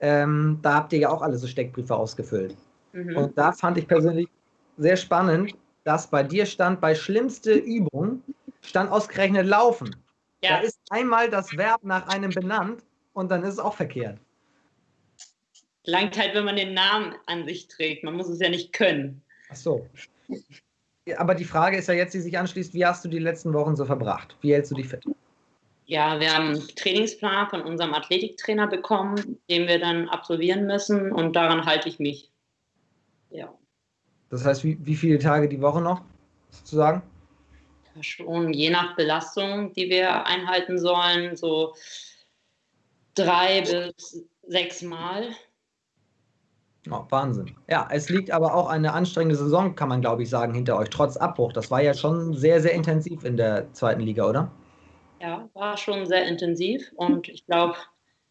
ähm, da habt ihr ja auch alle so Steckbriefe ausgefüllt. Mhm. Und da fand ich persönlich sehr spannend, dass bei dir stand, bei schlimmste Übung stand ausgerechnet Laufen. Ja. Da ist einmal das Verb nach einem benannt und dann ist es auch verkehrt. Langt halt, wenn man den Namen an sich trägt. Man muss es ja nicht können. Ach so. Aber die Frage ist ja jetzt, die sich anschließt, wie hast du die letzten Wochen so verbracht? Wie hältst du dich fit? Ja, wir haben einen Trainingsplan von unserem Athletiktrainer bekommen, den wir dann absolvieren müssen und daran halte ich mich. Ja. Das heißt, wie, wie viele Tage die Woche noch sozusagen? Schon je nach Belastung, die wir einhalten sollen, so drei bis sechs Mal. Oh, Wahnsinn. Ja, es liegt aber auch eine anstrengende Saison, kann man glaube ich sagen, hinter euch, trotz Abbruch. Das war ja schon sehr, sehr intensiv in der zweiten Liga, oder? Ja, war schon sehr intensiv und ich glaube,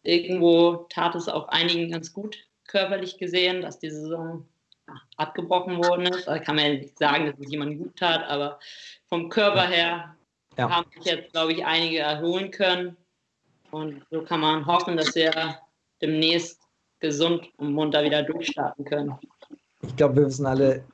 irgendwo tat es auch einigen ganz gut körperlich gesehen, dass die Saison abgebrochen worden ist. Da kann man ja nicht sagen, dass es jemandem gut tat, aber vom Körper her ja. haben sich jetzt, glaube ich, einige erholen können. Und so kann man hoffen, dass wir demnächst gesund und munter wieder durchstarten können. Ich glaube, wir wissen alle,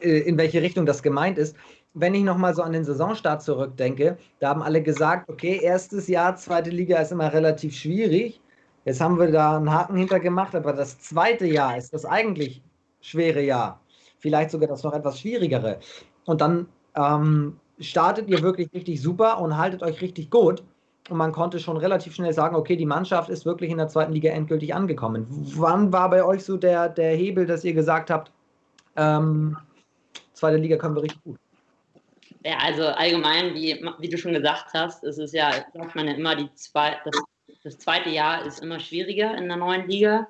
äh, in welche Richtung das gemeint ist wenn ich nochmal so an den Saisonstart zurückdenke, da haben alle gesagt, okay, erstes Jahr, zweite Liga ist immer relativ schwierig. Jetzt haben wir da einen Haken hintergemacht, aber das zweite Jahr ist das eigentlich schwere Jahr. Vielleicht sogar das noch etwas schwierigere. Und dann ähm, startet ihr wirklich richtig super und haltet euch richtig gut. Und man konnte schon relativ schnell sagen, okay, die Mannschaft ist wirklich in der zweiten Liga endgültig angekommen. Wann war bei euch so der, der Hebel, dass ihr gesagt habt, ähm, zweite Liga können wir richtig gut? Ja, also allgemein, wie, wie du schon gesagt hast, ist es ja, sagt man ja immer, die zwei, das, das zweite Jahr ist immer schwieriger in der neuen Liga.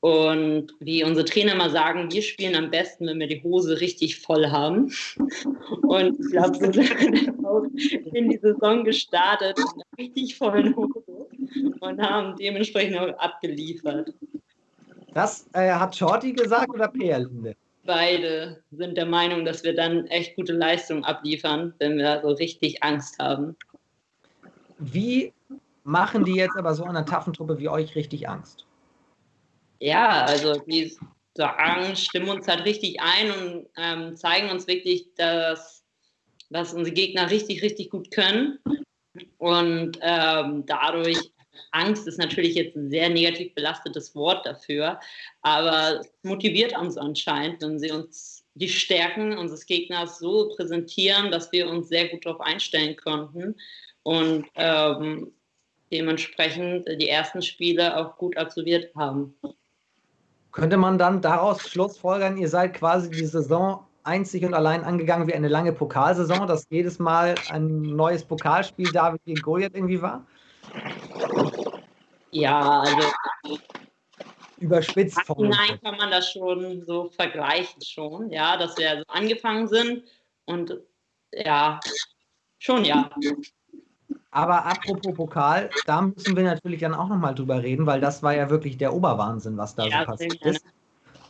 Und wie unsere Trainer immer sagen, wir spielen am besten, wenn wir die Hose richtig voll haben. *laughs* Und ich glaube, so sind wir in die Saison gestartet mit einer richtig vollen Hose und haben dementsprechend auch abgeliefert. Das äh, hat Shorty gesagt oder Perlinde? Beide sind der Meinung, dass wir dann echt gute Leistungen abliefern, wenn wir so richtig Angst haben. Wie machen die jetzt aber so einer taffen Truppe wie euch richtig Angst? Ja, also die sagen, stimmen uns halt richtig ein und ähm, zeigen uns wirklich, dass, dass unsere Gegner richtig, richtig gut können. Und ähm, dadurch, Angst ist natürlich jetzt ein sehr negativ belastetes Wort dafür, aber es motiviert uns anscheinend, wenn sie uns die Stärken unseres Gegners so präsentieren, dass wir uns sehr gut darauf einstellen konnten und ähm, dementsprechend die ersten Spiele auch gut absolviert haben. Könnte man dann daraus schlussfolgern, ihr seid quasi die Saison einzig und allein angegangen wie eine lange Pokalsaison, dass jedes Mal ein neues Pokalspiel David gegen Goliath irgendwie war? Ja, also überspitzt Nein, kann man das schon so vergleichen schon, ja, dass wir so angefangen sind und ja, schon ja. Aber apropos Pokal, da müssen wir natürlich dann auch nochmal drüber reden, weil das war ja wirklich der Oberwahnsinn, was da ja, so passiert ist.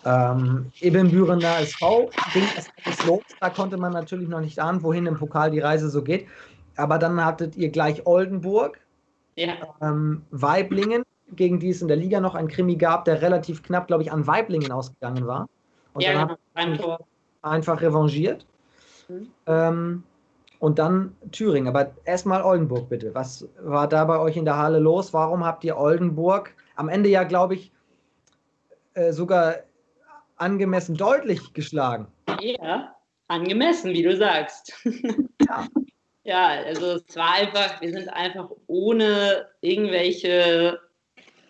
Ähm, Ebenbürener SV ging es alles los. Da konnte man natürlich noch nicht ahnen, wohin im Pokal die Reise so geht. Aber dann hattet ihr gleich Oldenburg, ja. ähm, Weiblingen, gegen die es in der Liga noch ein Krimi gab, der relativ knapp, glaube ich, an Weiblingen ausgegangen war. Und ja, dann genau. hat einfach revanchiert. Mhm. Ähm, und dann Thüringen. Aber erstmal Oldenburg bitte. Was war da bei euch in der Halle los? Warum habt ihr Oldenburg am Ende ja, glaube ich, äh, sogar angemessen deutlich geschlagen? Ja, angemessen, wie du sagst. Ja. *laughs* ja, also es war einfach, wir sind einfach ohne irgendwelche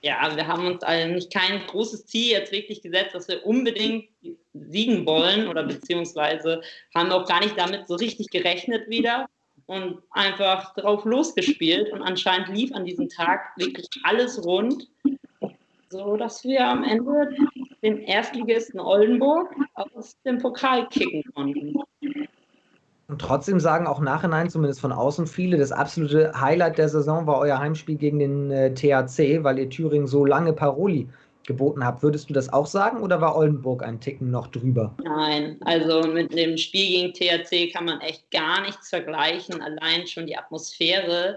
ja, wir haben uns eigentlich kein großes Ziel jetzt wirklich gesetzt, dass wir unbedingt siegen wollen oder beziehungsweise haben auch gar nicht damit so richtig gerechnet wieder und einfach drauf losgespielt und anscheinend lief an diesem Tag wirklich alles rund, so dass wir am Ende den Erstligisten Oldenburg aus dem Pokal kicken konnten. Und trotzdem sagen auch nachhinein, zumindest von außen viele, das absolute Highlight der Saison war euer Heimspiel gegen den äh, THC, weil ihr Thüringen so lange Paroli geboten habt. Würdest du das auch sagen oder war Oldenburg ein Ticken noch drüber? Nein, also mit dem Spiel gegen THC kann man echt gar nichts vergleichen. Allein schon die Atmosphäre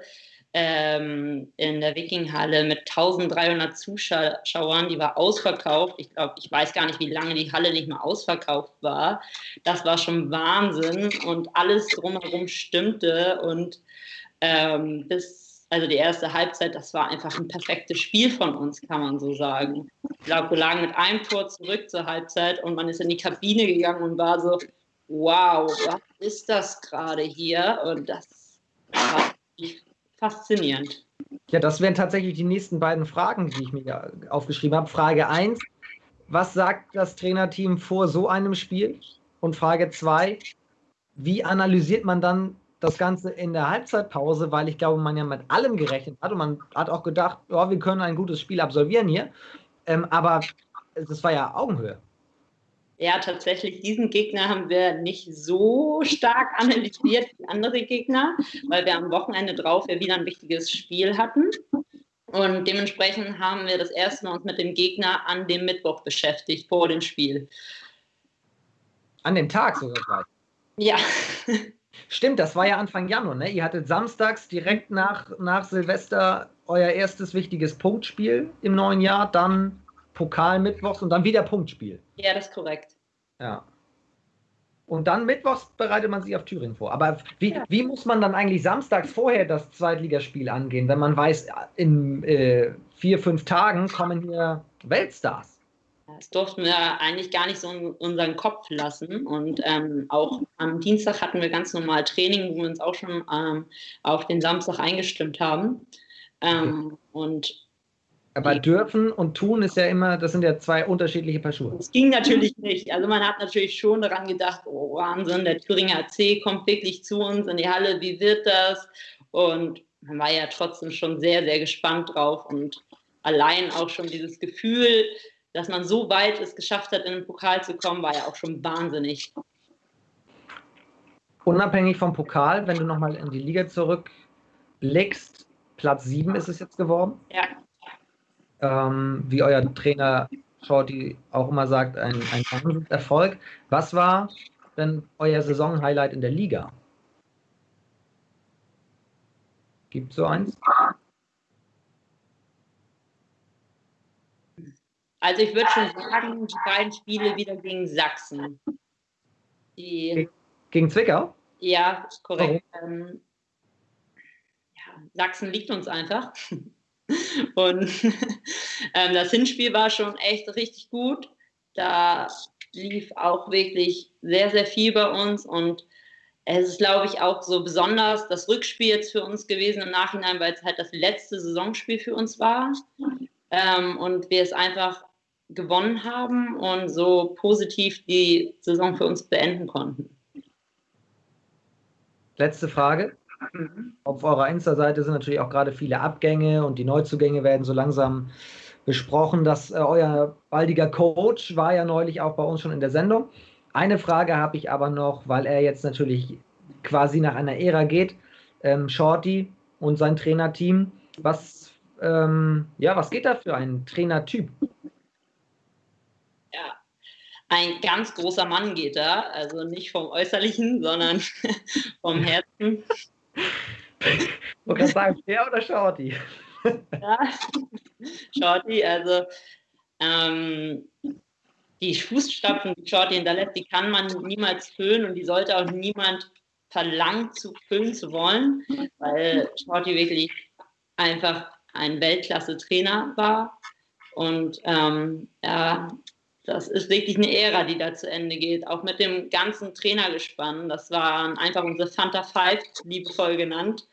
ähm, in der Wikinghalle mit 1300 Zuschauern, die war ausverkauft. Ich glaube, ich weiß gar nicht, wie lange die Halle nicht mehr ausverkauft war. Das war schon Wahnsinn und alles drumherum stimmte und ähm, bis, also die erste Halbzeit, das war einfach ein perfektes Spiel von uns, kann man so sagen. Ich glaube, wir lagen mit einem Tor zurück zur Halbzeit und man ist in die Kabine gegangen und war so, wow, was ist das gerade hier? Und das war faszinierend. Ja, das wären tatsächlich die nächsten beiden Fragen, die ich mir aufgeschrieben habe. Frage 1, was sagt das Trainerteam vor so einem Spiel? Und Frage 2, wie analysiert man dann das Ganze in der Halbzeitpause? Weil ich glaube, man ja mit allem gerechnet hat und man hat auch gedacht, oh, wir können ein gutes Spiel absolvieren hier. Ähm, aber das war ja Augenhöhe. Ja, tatsächlich, diesen Gegner haben wir nicht so stark analysiert wie andere Gegner, weil wir am Wochenende drauf ja wieder ein wichtiges Spiel hatten. Und dementsprechend haben wir das erste Mal uns mit dem Gegner an dem Mittwoch beschäftigt, vor dem Spiel. An dem Tag sogar gleich? Ja. Stimmt, das war ja Anfang Januar, ne? Ihr hattet samstags direkt nach, nach Silvester euer erstes wichtiges Punktspiel im neuen Jahr, dann Pokal mittwochs und dann wieder Punktspiel. Ja, das ist korrekt. Ja. Und dann mittwochs bereitet man sich auf Thüringen vor. Aber wie, ja. wie muss man dann eigentlich samstags vorher das Zweitligaspiel angehen, wenn man weiß, in äh, vier, fünf Tagen kommen hier Weltstars? Das durften wir eigentlich gar nicht so in unseren Kopf lassen. Und ähm, auch am Dienstag hatten wir ganz normal Training, wo wir uns auch schon ähm, auf den Samstag eingestimmt haben. Ähm, okay. Und aber dürfen und tun ist ja immer, das sind ja zwei unterschiedliche Paar Schuhe. Das ging natürlich nicht. Also man hat natürlich schon daran gedacht, oh Wahnsinn, der Thüringer AC kommt wirklich zu uns in die Halle, wie wird das? Und man war ja trotzdem schon sehr, sehr gespannt drauf und allein auch schon dieses Gefühl, dass man so weit es geschafft hat, in den Pokal zu kommen, war ja auch schon wahnsinnig. Unabhängig vom Pokal, wenn du nochmal in die Liga zurückblickst, Platz 7 ist es jetzt geworden. Ja ähm, wie euer Trainer Shorty auch immer sagt, ein, ein Erfolg. Was war denn euer Saisonhighlight in der Liga? Gibt es so eins? Also ich würde schon sagen, die beiden Spiele wieder gegen Sachsen. Die, gegen Zwickau? Ja, korrekt. Ähm, ja, Sachsen liegt uns einfach. Und *laughs* ähm, das Hinspiel war schon echt richtig gut. Da lief auch wirklich sehr, sehr viel bei uns und es ist, glaube ich, auch so besonders das Rückspiel jetzt für uns gewesen im Nachhinein, weil es halt das letzte Saisonspiel für uns war ähm, und wir es einfach gewonnen haben und so positiv die Saison für uns beenden konnten. Letzte Frage. Auf eurer Insta-Seite sind natürlich auch gerade viele Abgänge und die Neuzugänge werden so langsam besprochen. Dass äh, euer baldiger Coach war ja neulich auch bei uns schon in der Sendung. Eine Frage habe ich aber noch, weil er jetzt natürlich quasi nach einer Ära geht. Ähm, Shorty und sein Trainerteam. Was, ähm, ja, was geht da für ein Trainertyp? Ja, ein ganz großer Mann geht da. Also nicht vom Äußerlichen, sondern *laughs* vom Herzen. Man kann sagen, der oder Shorty? ja, Shorty, also ähm, die Fußstapfen, die Shorty hinterlässt, die kann man niemals füllen und die sollte auch niemand verlangen zu füllen zu wollen, weil Shorty wirklich einfach ein Weltklasse-Trainer war. Und ähm, ja, das ist wirklich eine Ära, die da zu Ende geht. Auch mit dem ganzen Trainergespann. Das waren einfach unsere Fanta Five, liebevoll genannt.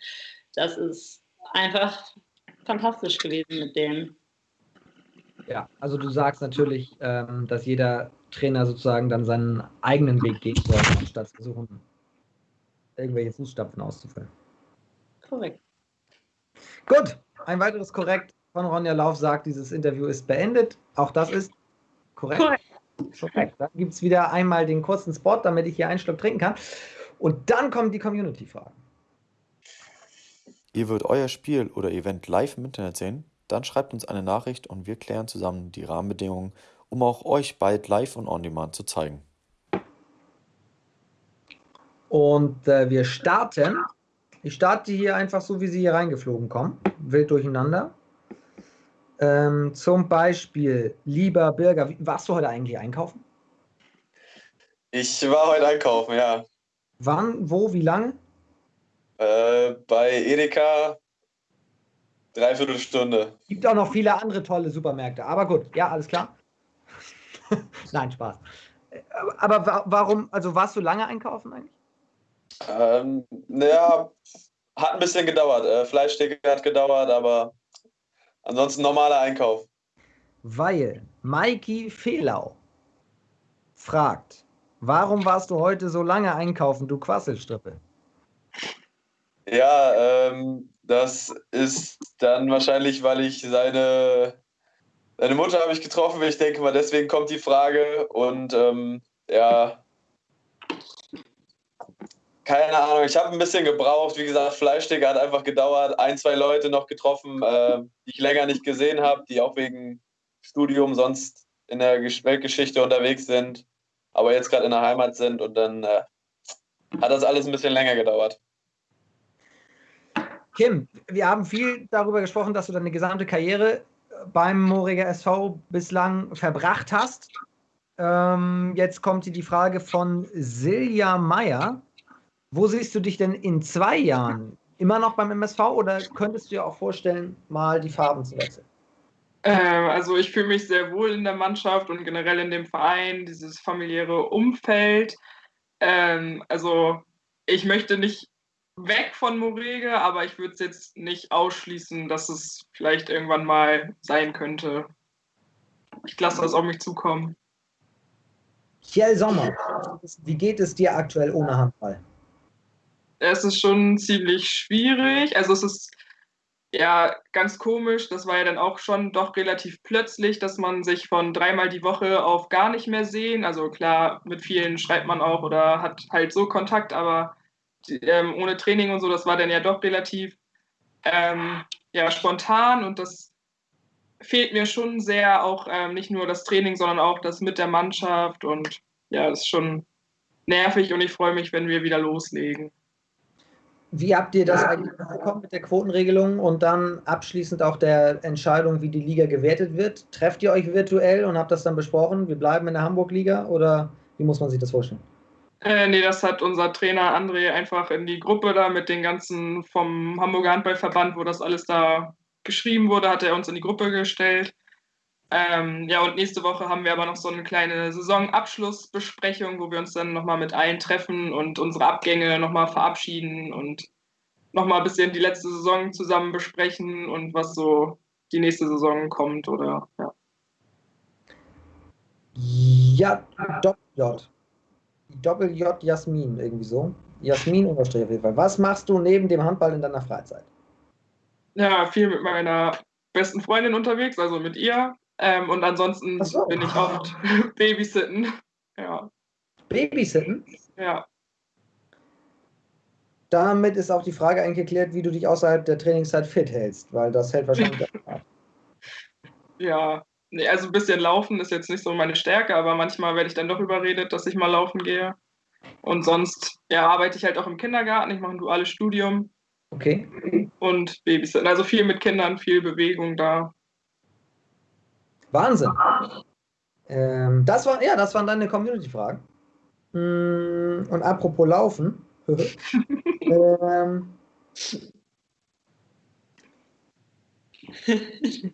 Das ist einfach fantastisch gewesen mit denen. Ja, also du sagst natürlich, ähm, dass jeder Trainer sozusagen dann seinen eigenen Weg gehen soll, anstatt zu versuchen, irgendwelche Fußstapfen auszufüllen. Korrekt. Gut, ein weiteres Korrekt von Ronja Lauf sagt, dieses Interview ist beendet. Auch das ist korrekt. Korrekt. korrekt. Dann gibt es wieder einmal den kurzen Spot, damit ich hier einen Schluck trinken kann. Und dann kommen die Community-Fragen. Ihr wollt euer Spiel oder Event live im Internet sehen? Dann schreibt uns eine Nachricht und wir klären zusammen die Rahmenbedingungen, um auch euch bald live und on demand zu zeigen. Und äh, wir starten. Ich starte hier einfach so, wie sie hier reingeflogen kommen. Wild durcheinander. Ähm, zum Beispiel, lieber Bürger, warst du heute eigentlich einkaufen? Ich war heute einkaufen, ja. Wann, wo, wie lange? Äh, bei Edeka dreiviertel Stunde. Gibt auch noch viele andere tolle Supermärkte. Aber gut, ja, alles klar. *laughs* Nein, Spaß. Aber warum, also warst du lange einkaufen eigentlich? Ähm, naja, hat ein bisschen gedauert. Äh, Fleischtheke hat gedauert, aber ansonsten normaler Einkauf. Weil Maiki Fehlau fragt, warum warst du heute so lange einkaufen, du Quasselstrippe? Ja, ähm, das ist dann wahrscheinlich, weil ich seine, seine Mutter habe ich getroffen. Ich denke mal, deswegen kommt die Frage. Und ähm, ja, keine Ahnung. Ich habe ein bisschen gebraucht. Wie gesagt, Fleischsticker hat einfach gedauert. Ein, zwei Leute noch getroffen, äh, die ich länger nicht gesehen habe, die auch wegen Studium sonst in der Weltgeschichte unterwegs sind, aber jetzt gerade in der Heimat sind. Und dann äh, hat das alles ein bisschen länger gedauert. Kim, wir haben viel darüber gesprochen, dass du deine gesamte Karriere beim Moriger SV bislang verbracht hast. Ähm, jetzt kommt hier die Frage von Silja Meyer. Wo siehst du dich denn in zwei Jahren? Immer noch beim MSV oder könntest du dir auch vorstellen, mal die Farben zu wechseln? Ähm, also ich fühle mich sehr wohl in der Mannschaft und generell in dem Verein, dieses familiäre Umfeld. Ähm, also ich möchte nicht weg von Morege, aber ich würde es jetzt nicht ausschließen, dass es vielleicht irgendwann mal sein könnte. Ich lasse das auf mich zukommen. Kjell Sommer, wie geht es dir aktuell ohne Handball? Es ist schon ziemlich schwierig. Also es ist ja ganz komisch. Das war ja dann auch schon doch relativ plötzlich, dass man sich von dreimal die Woche auf gar nicht mehr sehen. Also klar, mit vielen schreibt man auch oder hat halt so Kontakt, aber ähm, ohne Training und so, das war dann ja doch relativ ähm, ja, spontan und das fehlt mir schon sehr, auch ähm, nicht nur das Training, sondern auch das mit der Mannschaft und ja, das ist schon nervig und ich freue mich, wenn wir wieder loslegen. Wie habt ihr das eigentlich bekommen mit der Quotenregelung und dann abschließend auch der Entscheidung, wie die Liga gewertet wird? Trefft ihr euch virtuell und habt das dann besprochen? Wir bleiben in der Hamburg-Liga oder wie muss man sich das vorstellen? Äh, nee, das hat unser Trainer André einfach in die Gruppe da mit den ganzen vom Hamburger Handballverband, wo das alles da geschrieben wurde, hat er uns in die Gruppe gestellt. Ähm, ja, und nächste Woche haben wir aber noch so eine kleine Saisonabschlussbesprechung, wo wir uns dann nochmal mit allen treffen und unsere Abgänge nochmal verabschieden und nochmal ein bisschen die letzte Saison zusammen besprechen und was so die nächste Saison kommt oder ja. Ja, Doppel-J. Doppel-J Jasmin, irgendwie so. Jasmin unterstrich auf jeden Fall. Was machst du neben dem Handball in deiner Freizeit? Ja, viel mit meiner besten Freundin unterwegs, also mit ihr. Ähm, und ansonsten so. bin ich oft *laughs* Babysitten. Ja. Babysitten? Ja. Damit ist auch die Frage eigentlich geklärt, wie du dich außerhalb der Trainingszeit fit hältst, weil das hält wahrscheinlich. *laughs* Ja, nee, also ein bisschen laufen ist jetzt nicht so meine Stärke, aber manchmal werde ich dann doch überredet, dass ich mal laufen gehe. Und sonst ja, arbeite ich halt auch im Kindergarten. Ich mache ein duales Studium. Okay. Und Babysitten. Also viel mit Kindern, viel Bewegung da. Wahnsinn. Ähm, das war, ja, das waren deine Community-Fragen. Mm, und apropos Laufen. *laughs* ähm,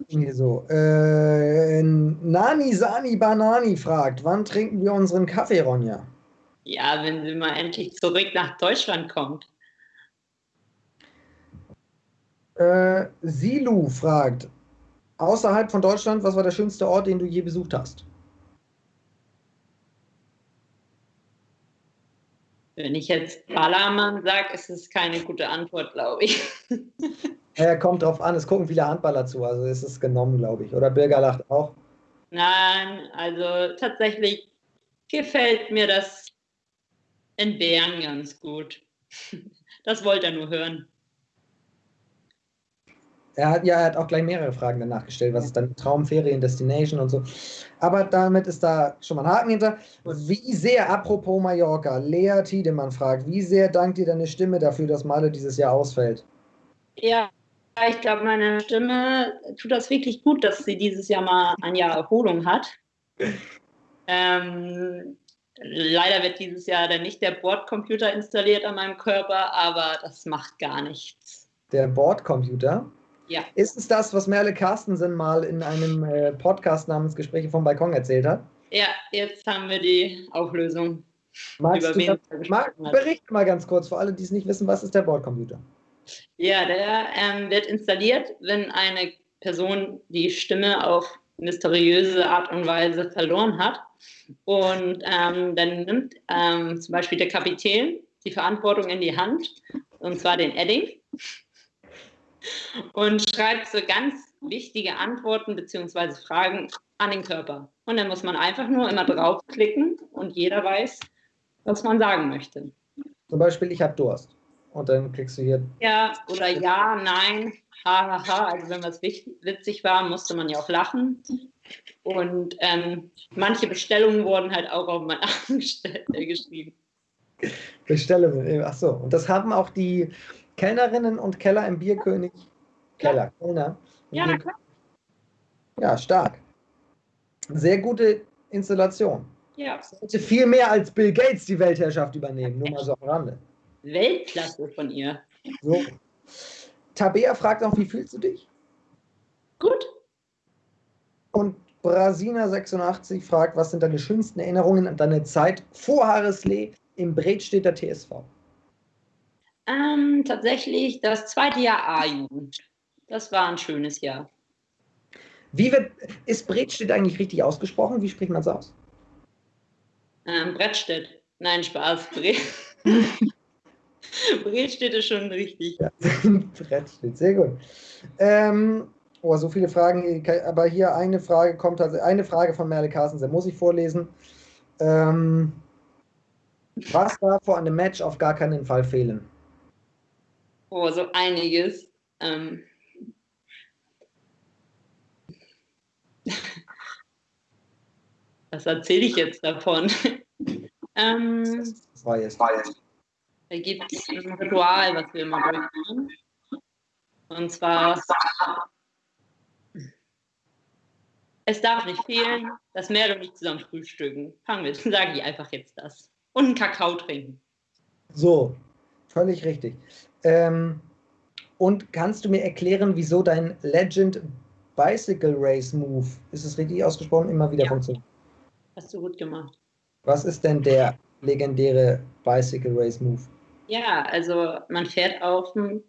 hier so. Äh, Nani Sani Banani fragt, wann trinken wir unseren Kaffee, Ronja? Ja, wenn sie mal endlich zurück nach Deutschland kommt. Äh, Silu fragt, außerhalb von Deutschland, was war der schönste Ort, den du je besucht hast? Wenn ich jetzt Ballermann sage, ist es keine gute Antwort, glaube ich. *laughs* Ja, kommt drauf an, es gucken viele Handballer zu, also ist es genommen, glaube ich. Oder Birger lacht auch. Nein, also tatsächlich gefällt mir das in Bern ganz gut. *laughs* Das wollte er nur hören. Er hat ja er hat auch gleich mehrere Fragen danach gestellt. Was ist dann Traumferien, Destination und so. Aber damit ist da schon mal ein Haken hinter. Wie sehr, apropos Mallorca, Lea Tiedemann fragt, wie sehr dankt dir deine Stimme dafür, dass Male dieses Jahr ausfällt? Ja, ich glaube, meine Stimme tut das wirklich gut, dass sie dieses Jahr mal ein Jahr Erholung hat. Ähm, leider wird dieses Jahr dann nicht der Bordcomputer installiert an meinem Körper, aber das macht gar nichts. Der Bordcomputer? Ja. Ist es das, was Merle Carstensen mal in einem äh, Podcast namens Gespräche vom Balkon erzählt hat? Ja, jetzt haben wir die Auflösung. Magst du das, mag, berichte mal ganz kurz, für alle, die es nicht wissen, was ist der Bordcomputer? Ja, der ähm, wird installiert, wenn eine Person die Stimme auf mysteriöse Art und Weise verloren hat. Und ähm, dann nimmt ähm, zum Beispiel der Kapitän die Verantwortung in die Hand, und zwar den Edding, und schreibt so ganz wichtige Antworten bzw. Fragen an den Körper. Und dann muss man einfach nur immer draufklicken und jeder weiß, was man sagen möchte. Zum Beispiel, ich habe Durst. Und dann klickst du hier. Ja, oder ja, nein, hahaha. Ha, ha. Also wenn was witzig war, musste man ja auch lachen. Und ähm, manche Bestellungen wurden halt auch auf meinen Arm äh, geschrieben. Bestellungen, ach so. Und das haben auch die Kellnerinnen und Keller im Bierkönig. Keller, ja. Kellner. Ja, na klar. Ja, stark. Sehr gute Installation. Ja. Sollte viel mehr als Bill Gates die Weltherrschaft übernehmen, nur mal so am Rande. Weltklasse von ihr. So. Tabea fragt auch, wie fühlst du dich? Gut. Und Brasina86 fragt, was sind deine schönsten Erinnerungen an deine Zeit vor Harrislee im Bredstädter TSV? Ähm, tatsächlich das zweite Jahr A-Jugend. Das war ein schönes Jahr. Wie wird, ist Bredstedt eigentlich richtig ausgesprochen? Wie spricht man es aus? Ähm, Brettstedt. Nein, Spaß. *laughs* Bredstedt ist schon richtig. Ja, *laughs* Brettstedt, sehr gut. Ähm, oh, so viele Fragen, aber hier eine Frage kommt, also eine Frage von Merle Carstensen, muss ich vorlesen. Ähm, was darf vor einem Match auf gar keinen Fall fehlen? Oh, so einiges. Ähm, was erzähle ich jetzt davon? *laughs* ähm, das war jetzt. Da gibt es ein Ritual, was wir immer durchführen. Und zwar, es darf nicht fehlen, dass Merle und ich zusammen frühstücken. Fangen wir, sage ich einfach jetzt das. Und einen Kakao trinken. So, völlig richtig. Ähm, und kannst du mir erklären, wieso dein Legend Bicycle Race Move, ist es richtig ausgesprochen, immer wieder Ja. funktioniert? Hast du gut gemacht. Was ist denn der legendäre Bicycle Race Move? Ja, also man fährt auf dem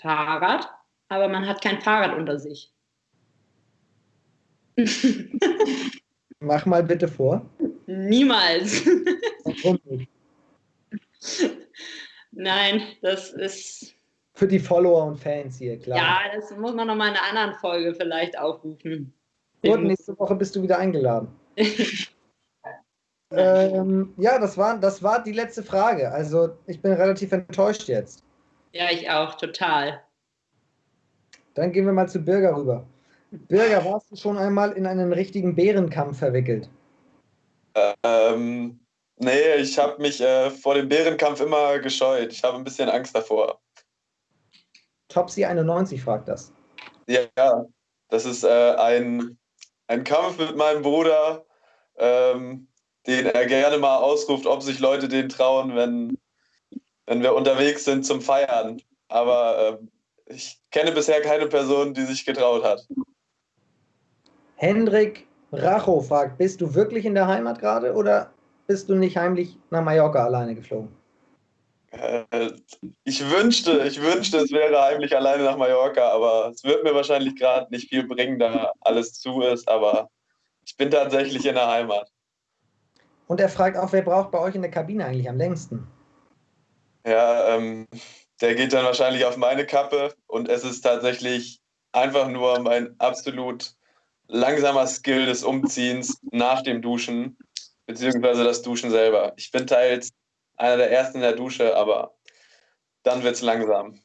Fahrrad, aber man hat kein Fahrrad unter sich. *laughs* Mach mal bitte vor. Niemals. *laughs* Nein, das ist. Für die Follower und Fans hier, klar. Ja, das muss man nochmal in einer anderen Folge vielleicht aufrufen. Gut, nächste Woche bist du wieder eingeladen. *laughs* ähm, ja, das war, das war die letzte Frage. Also ich bin relativ enttäuscht jetzt. Ja, ich auch, total. Dann gehen wir mal zu Birger rüber. Birger, warst du schon einmal in einen richtigen Bärenkampf verwickelt? Ähm, nee, ich habe mich äh, vor dem Bärenkampf immer gescheut. Ich habe ein bisschen Angst davor. Topsy 91 fragt das. Ja, das ist äh, ein, ein Kampf mit meinem Bruder, ähm, den er gerne mal ausruft, ob sich Leute den trauen, wenn, wenn wir unterwegs sind zum Feiern. Aber ähm, ich kenne bisher keine Person, die sich getraut hat. Hendrik Racho fragt, bist du wirklich in der Heimat gerade oder bist du nicht heimlich nach Mallorca alleine geflogen? Äh, ich wünschte, ich wünschte, es wäre heimlich alleine nach Mallorca, aber es wird mir wahrscheinlich gerade nicht viel bringen, da alles zu ist. Aber ich bin tatsächlich in der Heimat. Und er fragt auch, wer braucht bei euch in der Kabine eigentlich am längsten? Ja, ähm, der geht dann wahrscheinlich auf meine Kappe und es ist tatsächlich einfach nur mein absolut langsamer Skill des Umziehens nach dem Duschen, beziehungsweise das Duschen selber. Ich bin teils einer der Ersten in der Dusche, aber dann wird es langsam.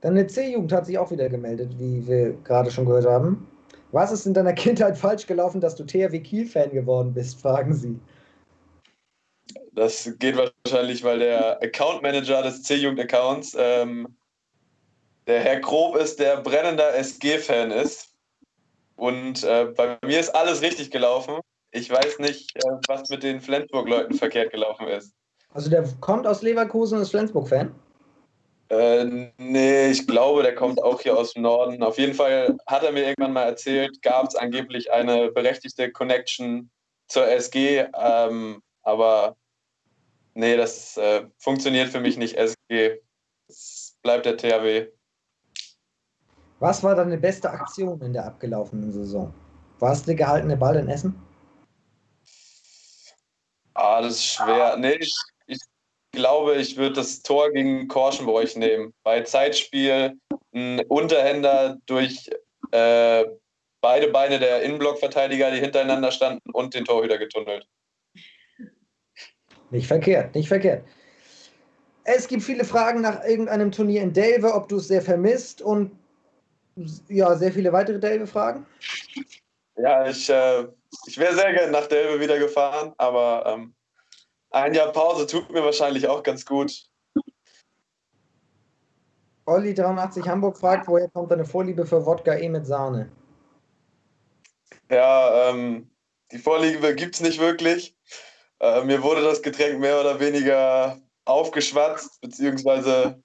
Deine C-Jugend hat sich auch wieder gemeldet, wie wir gerade schon gehört haben. Was ist in deiner Kindheit falsch gelaufen, dass du THW Kiel-Fan geworden bist, fragen sie. Das geht wahrscheinlich, weil der Account Manager des C-Jugend-Accounts ähm, der Herr Grob ist, der brennender SG-Fan ist. Und äh, bei mir ist alles richtig gelaufen. Ich weiß nicht, äh, was mit den Flensburg-Leuten verkehrt gelaufen ist. Also der kommt aus Leverkusen und ist Flensburg-Fan? Äh, nee, ich glaube, der kommt auch hier aus dem Norden. Auf jeden Fall hat er mir irgendwann mal erzählt, gab es angeblich eine berechtigte Connection zur SG. Ähm, aber nee, das äh, funktioniert für mich nicht, SG. Es bleibt der THW. Was war deine beste Aktion in der abgelaufenen Saison? War es der gehaltene Ball in Essen? Ah, das ist schwer. Nee, ich, ich glaube, ich würde das Tor gegen Korschenbräuch nehmen. Bei Zeitspiel ein Unterhänder durch äh, beide Beine der Innenblockverteidiger, die hintereinander standen, und den Torhüter getunnelt. Nicht verkehrt, nicht verkehrt. Es gibt viele Fragen nach irgendeinem Turnier in Delve, ob du es sehr vermisst und ja, sehr viele weitere Delve-Fragen. Ja, ich, äh, ich wäre sehr gerne nach Delve wieder gefahren, aber ähm, ein Jahr Pause tut mir wahrscheinlich auch ganz gut. Olli83 Hamburg fragt, woher kommt deine Vorliebe für Wodka E mit Sahne? Ja, ähm, die Vorliebe gibt es nicht wirklich. Äh, mir wurde das Getränk mehr oder weniger aufgeschwatzt, beziehungsweise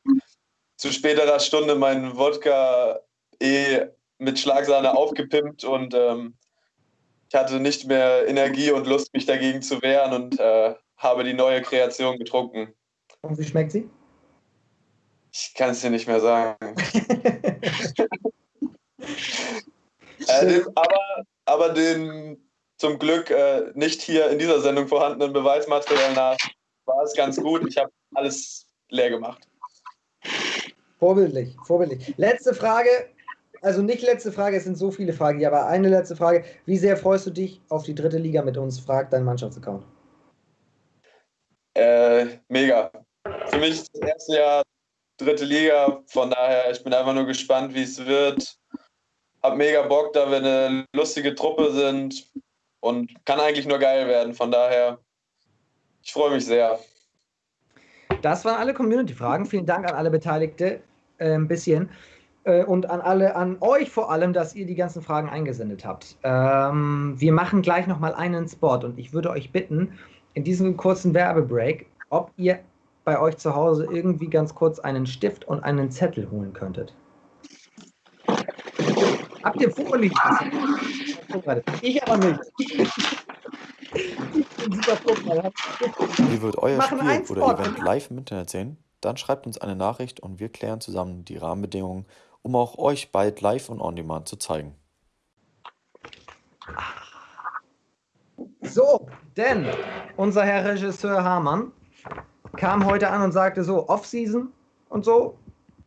zu späterer Stunde meinen Wodka eh mit Schlagsahne aufgepimpt und ähm, ich hatte nicht mehr Energie und Lust, mich dagegen zu wehren und äh, habe die neue Kreation getrunken. Und wie schmeckt sie? Ich kann es dir nicht mehr sagen. *laughs* äh, aber, aber den zum Glück äh, nicht hier in dieser Sendung vorhandenen Beweismaterial nach war es ganz gut. Ich habe alles leer gemacht. Vorbildlich, vorbildlich. Letzte Frage, also nicht letzte Frage, es sind so viele Fragen hier, aber eine letzte Frage. Wie sehr freust du dich auf die dritte Liga mit uns? Fragt dein Mannschaftsaccount. Äh, mega. Für mich das erste Jahr dritte Liga, von daher, ich bin einfach nur gespannt, wie es wird. Hab mega Bock, da wir eine lustige Truppe sind und kann eigentlich nur geil werden. Von daher, ich freue mich sehr. Das waren alle Community-Fragen. Vielen Dank an alle Beteiligte. Äh, ein bisschen. Äh, und an alle, an euch vor allem, dass ihr die ganzen Fragen eingesendet habt. Ähm, wir machen gleich nochmal einen Spot und ich würde euch bitten, in diesem kurzen Werbebreak, ob ihr bei euch zu Hause irgendwie ganz kurz einen Stift und einen Zettel holen könntet. Habt ihr vorliegen? Ich aber nicht. Ich bin super vorbereitet. Ihr wollt euer Spiel oder. Event live im Internet sehen? Dann schreibt uns eine Nachricht und wir klären zusammen die Rahmenbedingungen, um auch euch bald live und on demand zu zeigen. So, denn unser Herr Regisseur Hamann kam heute an und sagte so, Off-Season und so,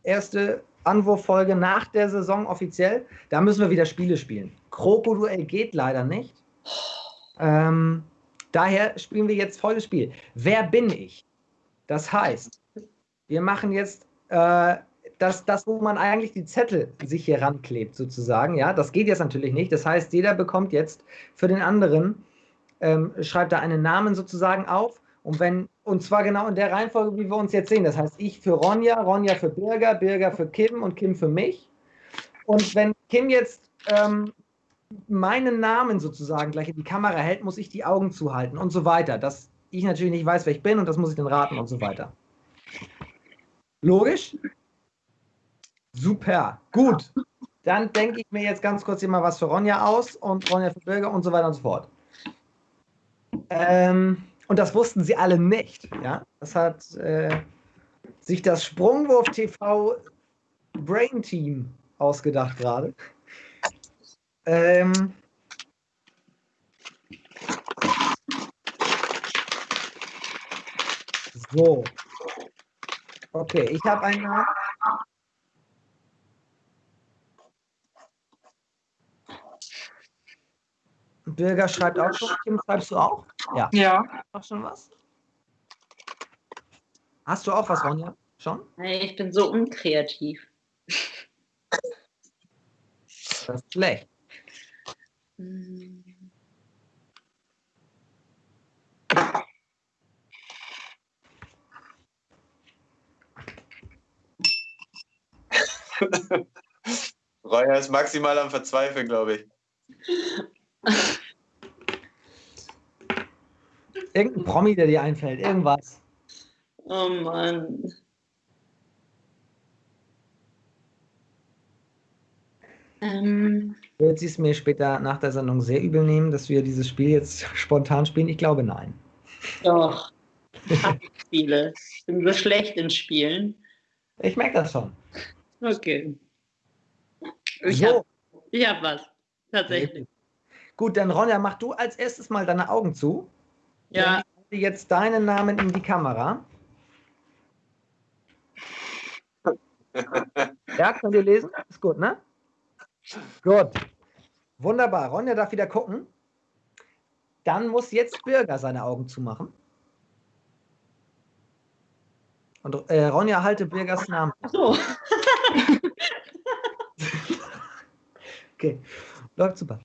erste Anwurffolge nach der Saison offiziell, da müssen wir wieder Spiele spielen. Krokoduell geht leider nicht. Ähm, daher spielen wir jetzt volles Spiel. Wer bin ich? Das heißt, wir machen jetzt äh, das, das, wo man eigentlich die Zettel sich hier ranklebt, sozusagen. Ja, das geht jetzt natürlich nicht. Das heißt, jeder bekommt jetzt für den anderen, ähm, schreibt da einen Namen sozusagen auf. Und wenn, und zwar genau in der Reihenfolge, wie wir uns jetzt sehen. Das heißt, ich für Ronja, Ronja für Birger, Birger für Kim und Kim für mich. Und wenn Kim jetzt ähm, meinen Namen sozusagen gleich in die Kamera hält, muss ich die Augen zuhalten und so weiter. Dass ich natürlich nicht weiß, wer ich bin und das muss ich dann raten und so weiter. Logisch? Super. Gut. Dann denke ich mir jetzt ganz kurz hier mal was für Ronja aus und Ronja für Bürger und so weiter und so fort. Ähm, und das wussten sie alle nicht. Ja? Das hat äh, sich das Sprungwurf TV Brain Team ausgedacht gerade. Ähm, so. Okay, ich habe einen Namen. Bürger schreibt auch schon. Kim, schreibst du auch? Ja. Ja. Auch schon was? Hast du auch was, Ronja? Schon? Hey, ich bin so unkreativ. Das ist schlecht. Hm. Reuer ist maximal am Verzweifeln, glaube ich. *laughs* Irgendein Promi, der dir einfällt. Irgendwas. Oh Mann. Ähm, Wird sie es mir später nach der Sendung sehr übel nehmen, dass wir dieses Spiel jetzt spontan spielen? Ich glaube nein. doch. Ich Spiele. Ich bin so schlecht in Spielen. Ich merke das schon. Okay. Ich so, hab, ich hab was. Tatsächlich. gut, dann Ronja, mach du als erstes mal deine Augen zu. Ja, halte jetzt deinen Namen in die Kamera. Ja, könnt ihr lesen? Ist gut, ne? Gut. Wunderbar. Ronja darf wieder gucken. Dann muss jetzt Bürger seine Augen zumachen. Und äh, Ronja, halte Bürgers Namen. Ach so. *laughs* Okay, läuft super.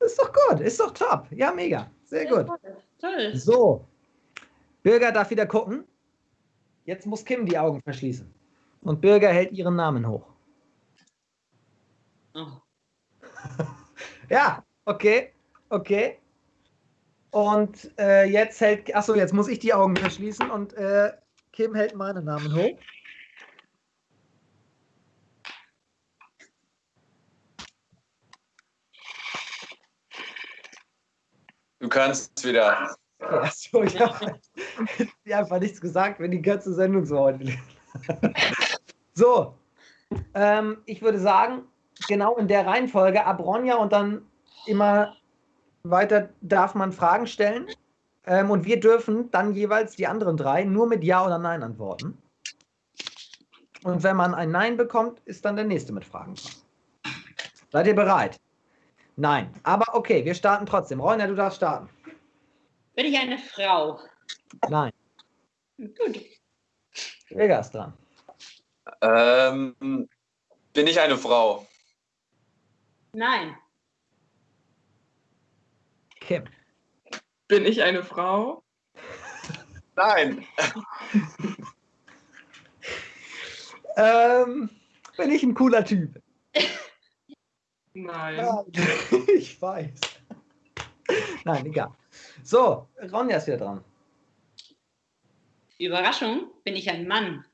Ist doch gut, ist doch top. Ja, mega. Sehr gut. Toll. So, Bürger darf wieder gucken. Jetzt muss Kim die Augen verschließen. Und Bürger hält ihren Namen hoch. Oh. *laughs* Ja, okay, okay. Und äh, jetzt hält, achso, jetzt muss ich die Augen verschließen und äh, Kim hält meinen Namen hoch. Du kannst wieder. Achso, ich habe hab einfach nichts gesagt, wenn die ganze Sendung so heute. so, ähm, ich würde sagen, genau in der Reihenfolge ab Ronja und dann immer weiter darf man Fragen stellen. Ähm, und wir dürfen dann jeweils die anderen drei nur mit Ja oder Nein antworten. Und wenn man ein Nein bekommt, ist dann der nächste mit Fragen. Seid ihr bereit? Nein. Aber okay, wir starten trotzdem. Ronja, du darfst starten. Bin ich eine Frau? Nein. Gut. Vega ist dran. Ähm, bin ich eine Frau? Nein. Kim. Bin ich eine Frau? Nein. *laughs* Ähm, bin ich ein cooler Typ? *laughs* Nein. *laughs* Ich weiß. Nein, egal. So, Ronja ist wieder dran. Überraschung, bin ich ein Mann?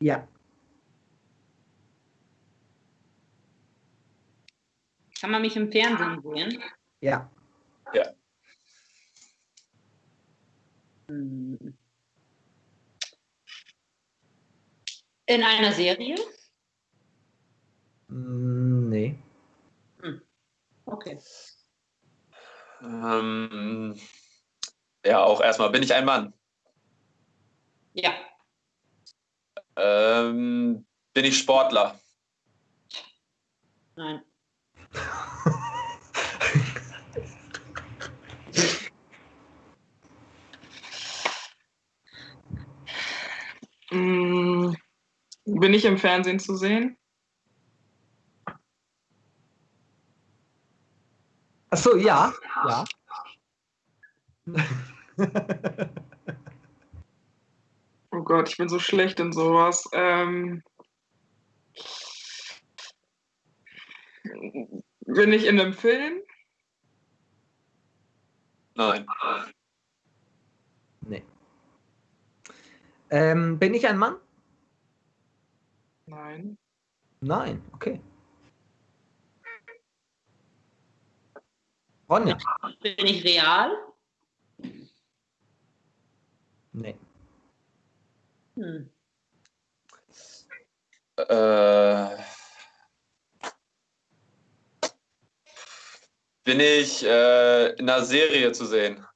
Ja. Kann man mich im Fernsehen sehen? Ja. Hm. In einer Serie? Mm, Nee. Okay. Ähm, ja, auch erstmal, bin ich ein Mann? Ja. Ähm, bin ich Sportler? Nein. Mm, *laughs* Bin ich im Fernsehen zu sehen? Achso, ja. Ja. *laughs* Oh Gott, ich bin so schlecht in sowas. Ähm, bin ich in einem Film? Nein. nee. Ähm, bin ich ein Mann? Nein. Nein. Okay. Ronja? Bin ich real? Nee. Hm. Äh, bin ich äh, in einer Serie zu sehen?